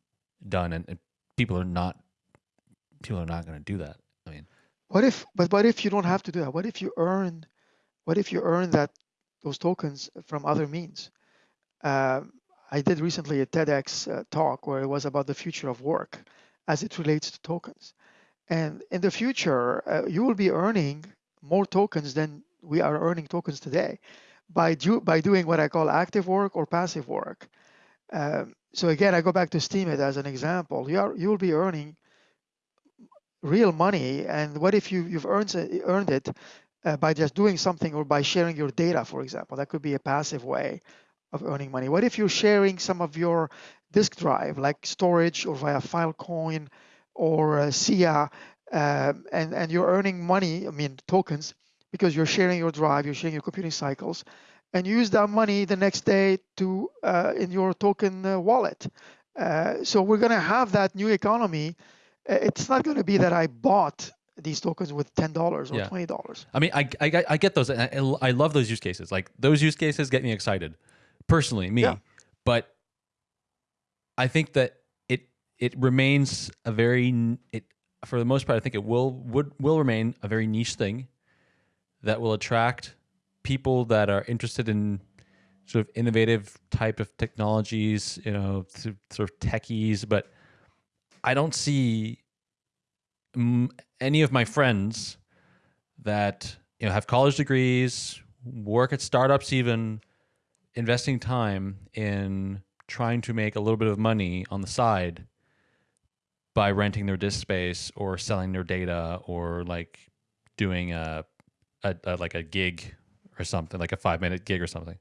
done, and, and people are not people are not going to do that. What if? But what if you don't have to do that? What if you earn? What if you earn that those tokens from other means? Uh, I did recently a TEDx uh, talk where it was about the future of work as it relates to tokens. And in the future, uh, you will be earning more tokens than we are earning tokens today by, do, by doing what I call active work or passive work. Um, so again, I go back to Steemit as an example. You are you will be earning real money, and what if you you've earned earned it uh, by just doing something or by sharing your data, for example. That could be a passive way of earning money. What if you're sharing some of your disk drive, like storage or via Filecoin or uh, SIA, um, and, and you're earning money, I mean, tokens, because you're sharing your drive, you're sharing your computing cycles, and use that money the next day to uh, in your token uh, wallet. Uh, so we're going to have that new economy. It's not going to be that I bought these tokens with ten dollars or Yeah. twenty dollars. I mean, I, I, I get those. and I, I love those use cases. Like those use cases get me excited, personally, me. Yeah. But I think that it it remains a very it for the most part. I think it will would will remain a very niche thing that will attract people that are interested in sort of innovative type of technologies. You know, sort of techies, but I don't see any of my friends that you know have college degrees, work at startups, even investing time in trying to make a little bit of money on the side by renting their disk space or selling their data or like doing a, a, a like a gig or something like a five minute gig or something.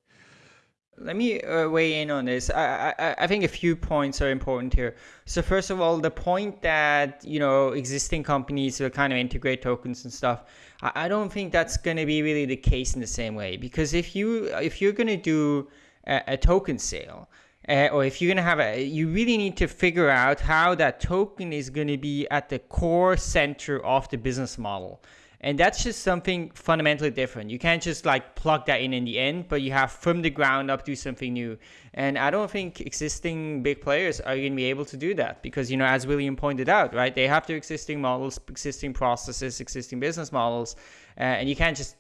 Let me uh, weigh in on this. I, I I think a few points are important here. So first of all, the point that you know existing companies will kind of integrate tokens and stuff. I, I don't think that's going to be really the case in the same way because if you if you're going to do a, a token sale. Uh, or if you're going to have a, you really need to figure out how that token is going to be at the core center of the business model. And that's just something fundamentally different. You can't just like plug that in in the end, but you have from the ground up do something new. And I don't think existing big players are going to be able to do that because, you know, as William pointed out, right, they have their existing models, existing processes, existing business models, uh, and you can't just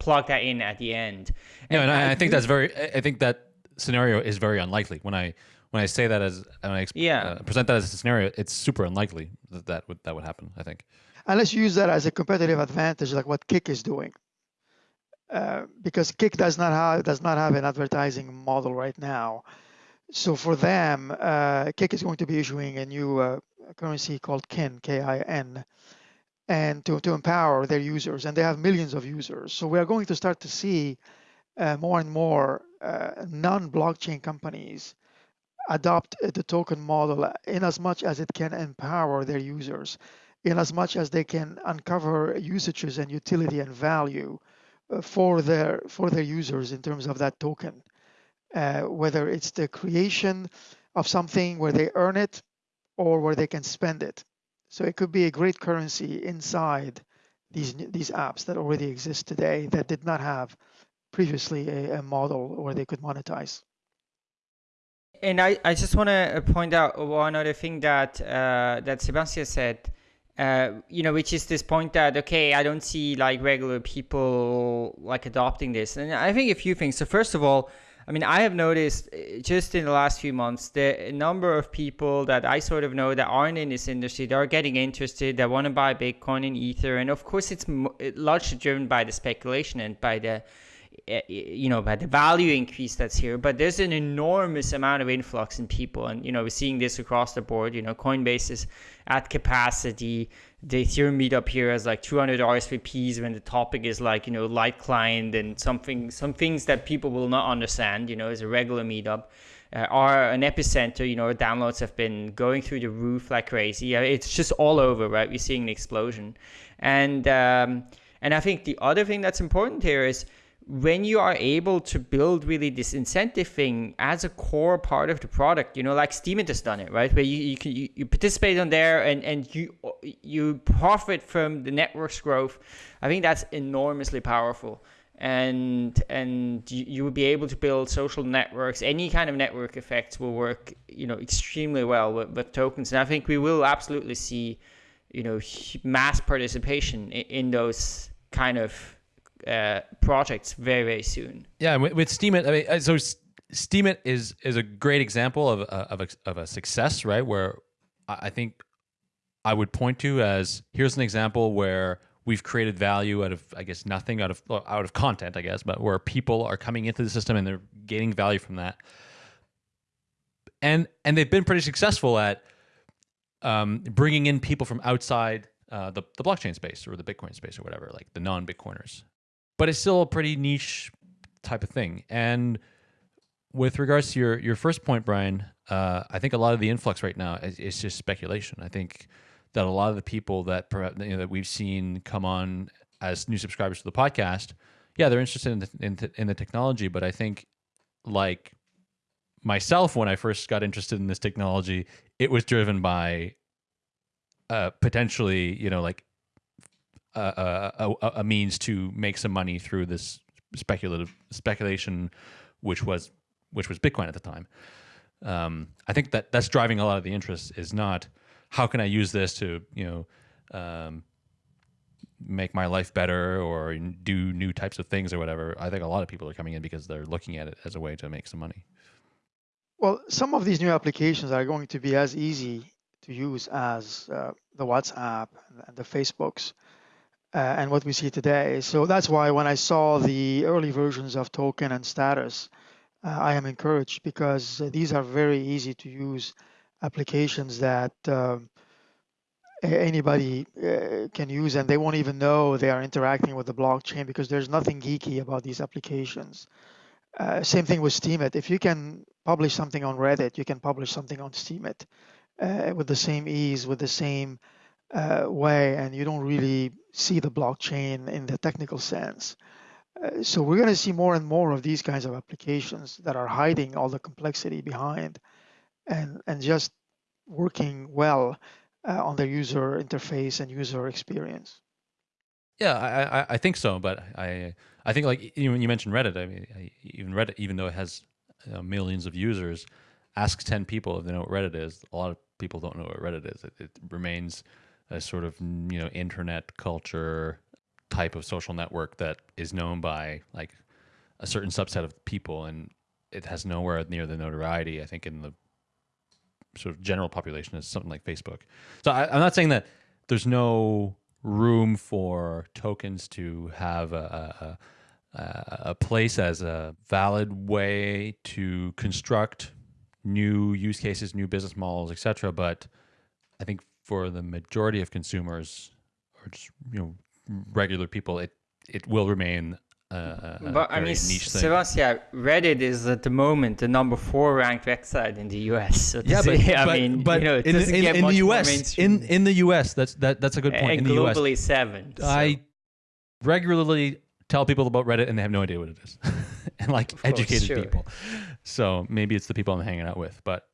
plug that in at the end. No, and I, I think that's very. I- think that scenario is very unlikely. When I when I say that as when I Yeah. uh, present that as a scenario, it's super unlikely that that would that would happen. I think. Unless you use that as a competitive advantage, like what Kik is doing. Uh, because Kik does not have does not have an advertising model right now. So for them, uh, Kik is going to be issuing a new uh, currency called KIN, K-I-N, and to, to empower their users, and they have millions of users. So we are going to start to see uh, more and more uh, non-blockchain companies adopt the token model in as much as it can empower their users, in as much as they can uncover usages and utility and value uh, for their for their users in terms of that token. Uh, whether it's the creation of something where they earn it or where they can spend it. So it could be a great currency inside these these apps that already exist today that did not have previously a, a model where they could monetize. And I, I just want to point out one other thing that uh, that Sebastien said, uh, you know, which is this point that okay, I don't see like regular people like adopting this, and I think a few things. So first of all, I mean, I have noticed uh, just in the last few months the number of people that I sort of know that aren't in this industry that are getting interested, that want to buy Bitcoin and Ether, and of course, it's largely driven by the speculation and by the you know by the value increase that's here but there's an enormous amount of influx in people. And you know we're seeing this across the board. You know coinbase is at capacity. The ethereum meetup here has like 200 rsvps when the topic is like you know light client and something some things that people will not understand you know as a regular meetup uh, are an epicenter. You know downloads have been going through the roof like crazy. Yeah, it's just all over right? We're seeing an explosion. And um, and i think the other thing that's important here is when you are able to build really this incentive thing as a core part of the product, you know, like Steemit has done it, right? Where you, you can you, you participate on there and, and you you profit from the network's growth. I think that's enormously powerful. And and you, you will be able to build social networks. Any kind of network effects will work, you know, extremely well with, with tokens. And I think we will absolutely see, you know, mass participation in, in those kind of uh, projects very very soon. Yeah, with, with Steemit, I mean, uh, so S- Steemit is is a great example of a, of a, of a success, right? Where I I think I would point to as here's an example where we've created value out of I guess nothing out of out of content, I guess, but where people are coming into the system and they're gaining value from that, and and they've been pretty successful at um, bringing in people from outside uh, the the blockchain space or the Bitcoin space or whatever, like the non Bitcoiners. But it's still a pretty niche type of thing. And with regards to your your first point, Brian, uh, I think a lot of the influx right now is, is, just speculation. I think that a lot of the people that you know, that we've seen come on as new subscribers to the podcast, yeah, they're interested in the, in, in the technology, but I think like myself when I first got interested in this technology, it was driven by uh, potentially, you know, like a, a, a, means to make some money through this speculative speculation, which was which was Bitcoin at the time. Um, I think that that's driving a lot of the interest. Is not how can I use this to you know um, make my life better or do new types of things or whatever. I think a lot of people are coming in because they're looking at it as a way to make some money. Well, some of these new applications are going to be as easy to use as uh, the WhatsApp and the Facebooks uh, and what we see today. So that's why when I saw the early versions of token and status, uh, I am encouraged because these are very easy to use applications that um, anybody uh, can use and they won't even know they are interacting with the blockchain because there's nothing geeky about these applications. Uh, same thing with Steemit. If you can publish something on Reddit, you can publish something on Steemit uh, with the same ease, with the same uh, way, and you don't really see the blockchain in the technical sense. Uh, so we're going to see more and more of these kinds of applications that are hiding all the complexity behind and, and just working well uh, on the user interface and user experience. Yeah, I, I, I think so, but I I think like you, you mentioned Reddit, I mean, I, even Reddit, even though it has uh, millions of users, ask ten people if they know what Reddit is. A lot of people don't know what Reddit is. It, it remains a sort of you know internet culture type of social network that is known by like a certain subset of people, and it has nowhere near the notoriety I think in the sort of general population as something like Facebook. So I, I'm not saying that there's no room for tokens to have a, a, a, place as a valid way to construct new use cases, new business models, etc. But I think for the majority of consumers or just you know regular people, it it will remain uh, but I mean, Sebastien, Reddit is at the moment the number four ranked website in the US. So yeah, but, I but, mean, but you know, in, in, in the US, in in the US, that's that that's a good point. And in globally the US, seven. So. I regularly tell people about Reddit and they have no idea what it is, and like course, educated sure. people. So maybe it's the people I'm hanging out with, but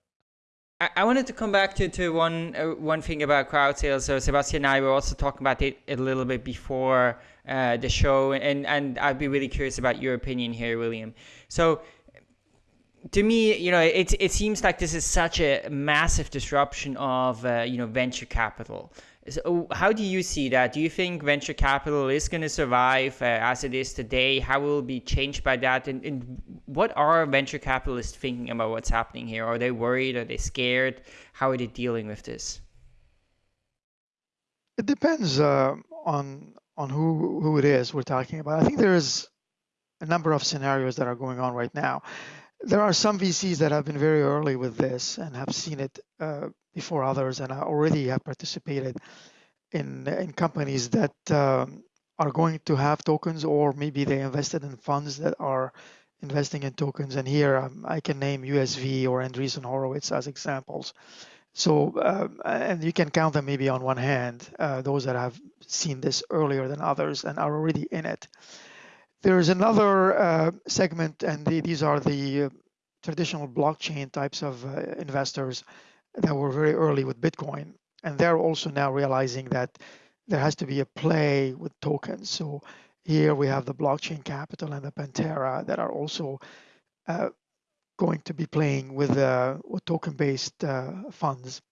I, wanted to come back to, to one uh, one thing about crowd sales. So Sebastien and I were also talking about it a little bit before uh, the show, and and I'd be really curious about your opinion here, William. So to me, you know, it it seems like this is such a massive disruption of uh, you know venture capital. So how do you see that? Do you think venture capital is going to survive uh, as it is today? How will it be changed by that? And, and, what are venture capitalists thinking about what's happening here? Are they worried? Are they scared? How are they dealing with this? It depends uh, on on who who it is we're talking about. I think there is a number of scenarios that are going on right now. There are some VCs that have been very early with this and have seen it uh, before others and I already have participated in in companies that um, are going to have tokens or maybe they invested in funds that are investing in tokens. And here um, I can name USV or Andreessen Horowitz as examples. So um, and you can count them maybe on one hand uh, those that have seen this earlier than others and are already in it. There's another uh, segment and the, these are the uh, traditional blockchain types of uh, investors that were very early with Bitcoin. And they're also now realizing that there has to be a play with tokens. So here we have the blockchain capital and the Pantera that are also uh, going to be playing with, uh, with token-based uh, funds.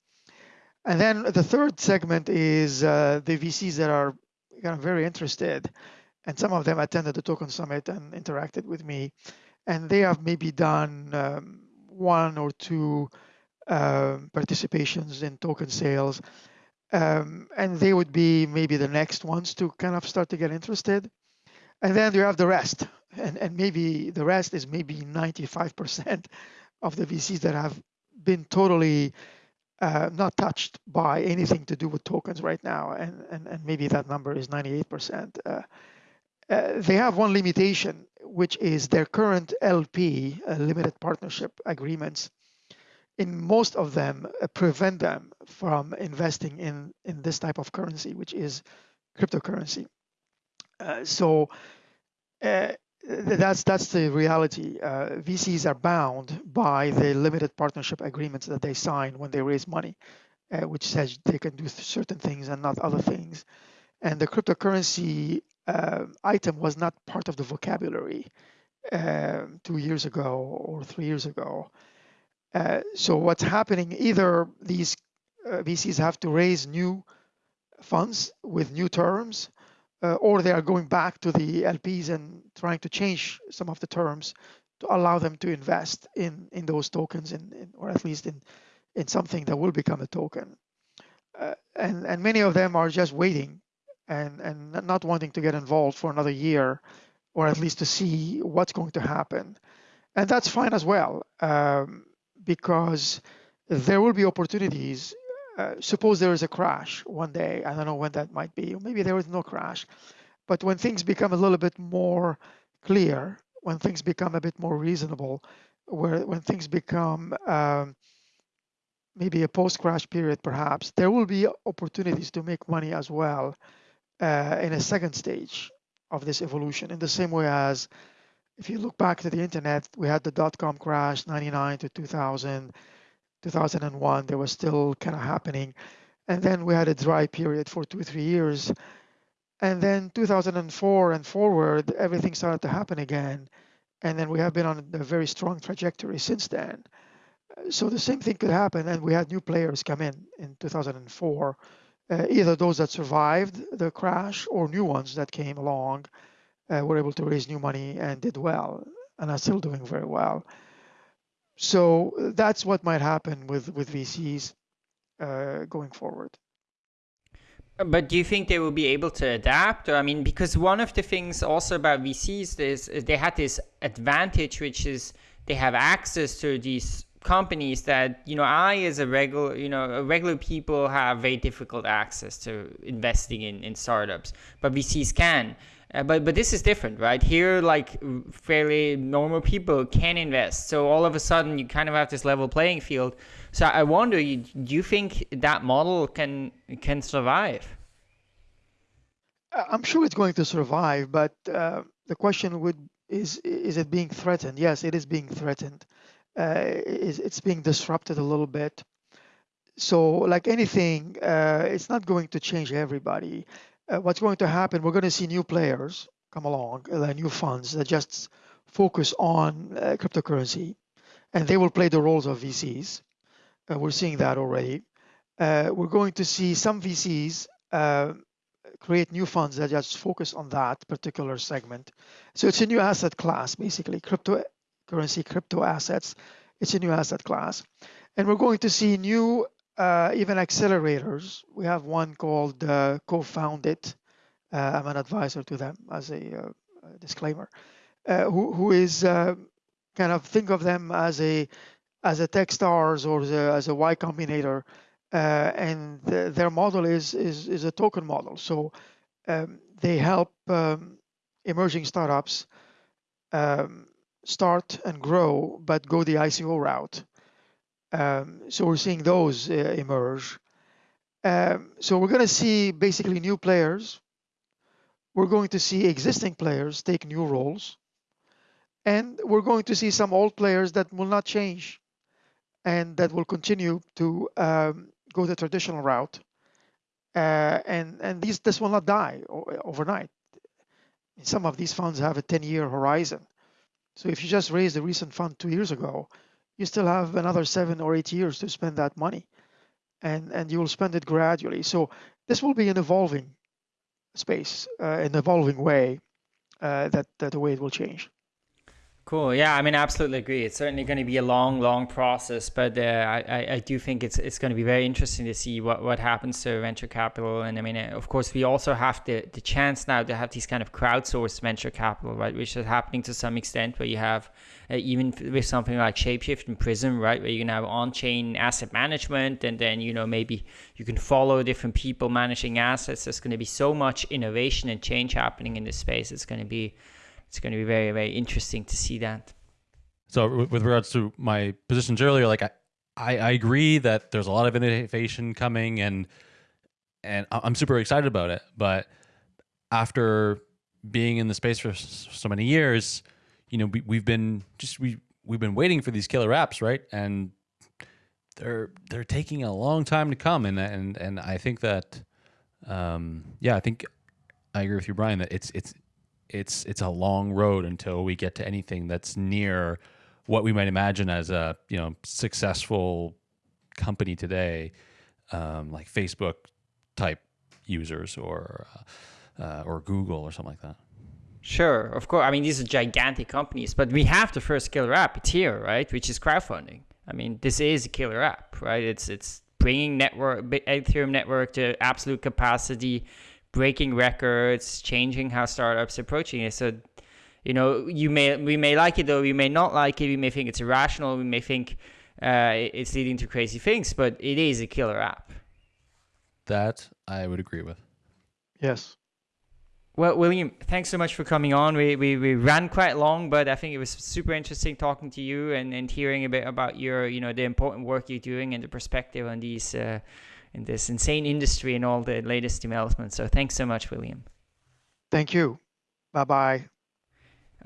And then the third segment is uh, the VCs that are kind of very interested, and some of them attended the Token Summit and interacted with me, and they have maybe done um, one or two um, participations in token sales. Um, and they would be maybe the next ones to kind of start to get interested. And then you have the rest. And, and maybe the rest is maybe 95% of the VCs that have been totally uh, not touched by anything to do with tokens right now. And, and, and maybe that number is 98%. Uh, uh, they have one limitation, which is their current LP, uh, limited partnership agreements. In most of them, uh, prevent them from investing in in this type of currency, which is cryptocurrency. Uh, so uh, that's that's the reality. Uh, VCs are bound by the limited partnership agreements that they sign when they raise money, uh, which says they can do certain things and not other things. And the cryptocurrency uh, item was not part of the vocabulary um, two years ago or three years ago. Uh, so what's happening? Either these uh, VCs have to raise new funds with new terms, uh, or they are going back to the LPs and trying to change some of the terms to allow them to invest in in those tokens, in, in or at least in in something that will become a token. Uh, and and many of them are just waiting and and not wanting to get involved for another year, or at least to see what's going to happen, and that's fine as well um, because there will be opportunities uh, suppose there is a crash one day, I don't know when that might be, maybe there is no crash, but when things become a little bit more clear, when things become a bit more reasonable, where when things become um, maybe a post-crash period, perhaps there will be opportunities to make money as well uh, in a second stage of this evolution. In the same way as if you look back to the internet, we had the dot-com crash, 99 to 2000 2001, there was still kind of happening. And then we had a dry period for two, three years. And then 2004 and forward, everything started to happen again. And then we have been on a very strong trajectory since then. So the same thing could happen. And we had new players come in in 2004, uh, either those that survived the crash or new ones that came along uh, were able to raise new money and did well and are still doing very well. So that's what might happen with with VCs uh, going forward. But do you think they will be able to adapt? Or, I mean, because one of the things also about VCs is, is they had this advantage, which is they have access to these companies that you know I as a regular you know regular people have very difficult access to investing in in startups, but VCs can. Uh, but but this is different, right? Here, like fairly normal people can invest. So all of a sudden, you kind of have this level playing field. So I wonder, do you think that model can can survive? I'm sure it's going to survive, but uh, the question would is is it being threatened? Yes, it is being threatened. Uh, it's being disrupted a little bit. So, like anything, uh, it's not going to change everybody uh, what's going to happen, we're going to see new players come along, uh, new funds that just focus on uh, cryptocurrency, and they will play the roles of VCs. Uh, we're seeing that already. Uh, we're going to see some VCs uh, create new funds that just focus on that particular segment. So it's a new asset class, basically, cryptocurrency, crypto assets. It's a new asset class. And we're going to see new uh, even accelerators. We have one called uh, Cofound.it. Uh, I'm an advisor to them as a, uh, disclaimer. Uh, who, who is uh, kind of think of them as a as a Techstars or as as a Y Combinator, and the, their model is, is is a token model. So um, they help um, emerging startups um, start and grow, but go the ICO route. Um, so we're seeing those uh, emerge. Um, so we're going to see basically new players. We're going to see existing players take new roles. And we're going to see some old players that will not change and that will continue to um, go the traditional route. Uh, and and these this will not die overnight. Some of these funds have a 10-year horizon. So if you just raised a recent fund two years ago, you still have another seven or eight years to spend that money and and you will spend it gradually. So this will be an evolving space uh, an evolving way uh, that, that the way it will change Cool. Yeah, I mean, I absolutely agree. It's certainly going to be a long, long process, but uh, I, I do think it's it's going to be very interesting to see what, what happens to venture capital. And I mean, uh, of course, we also have the, the chance now to have these kind of crowdsourced venture capital, right, which is happening to some extent, where you have uh, even with something like Shapeshift and Prism, right, where you can have on-chain asset management, and then you know maybe you can follow different people managing assets. There's going to be so much innovation and change happening in this space. It's going to be it's going to be very very interesting to see that. So with regards to my positions earlier like I, I, agree that there's a lot of innovation coming and and i'm super excited about it but after being in the space for so many years you know we, we've been just we we've been waiting for these killer apps right? And they're they're taking a long time to come and and and i think that um yeah i think i agree with you brian that it's it's it's it's a long road until we get to anything that's near what we might imagine as a you know successful company today, um, like Facebook type users or uh, uh, or Google or something like that. Sure, of course. I mean, these are gigantic companies, but we have the first killer app. It's here, right? Which is crowdfunding. I mean, this is a killer app, right? It's it's bringing network Ethereum network to absolute capacity breaking records, changing how startups approaching it. So, you know, you may we may like it though, we may not like it. We may think it's irrational. We may think uh, it's leading to crazy things, but it is a killer app. That I would agree with. Yes. Well, William, thanks so much for coming on. We, we, we ran quite long, but I think it was super interesting talking to you and, and hearing a bit about your, you know, the important work you're doing and the perspective on these uh, in this insane industry and all the latest developments. So thanks so much, William. Thank you. Bye bye.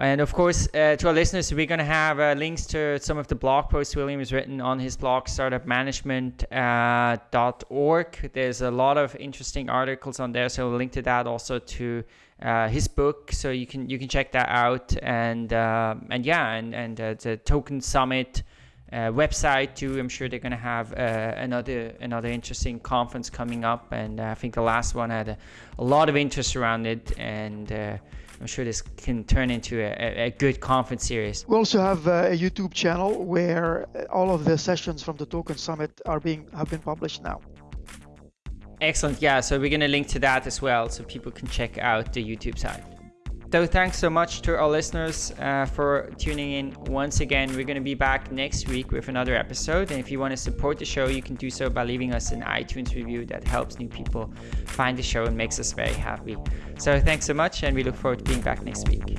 And of course, uh, to our listeners, we're going to have uh, links to some of the blog posts William has written on his blog, startupmanagement.org. Uh, There's a lot of interesting articles on there, so we'll link to that also to uh, his book, so you can you can check that out. And uh, and yeah, and and uh, the Token Summit uh, website too. I'm sure they're going to have uh, another another interesting conference coming up, and uh, I think the last one had a, a, lot of interest around it, and uh, I'm sure this can turn into a, a, good conference series. We also have a YouTube channel where all of the sessions from the Token Summit are being have been published now. Excellent. Yeah, so we're going to link to that as well, so people can check out the YouTube side. So thanks so much to our listeners uh, for tuning in once again. We're going to be back next week with another episode. And if you want to support the show, you can do so by leaving us an iTunes review that helps new people find the show and makes us very happy. So thanks so much, and we look forward to being back next week.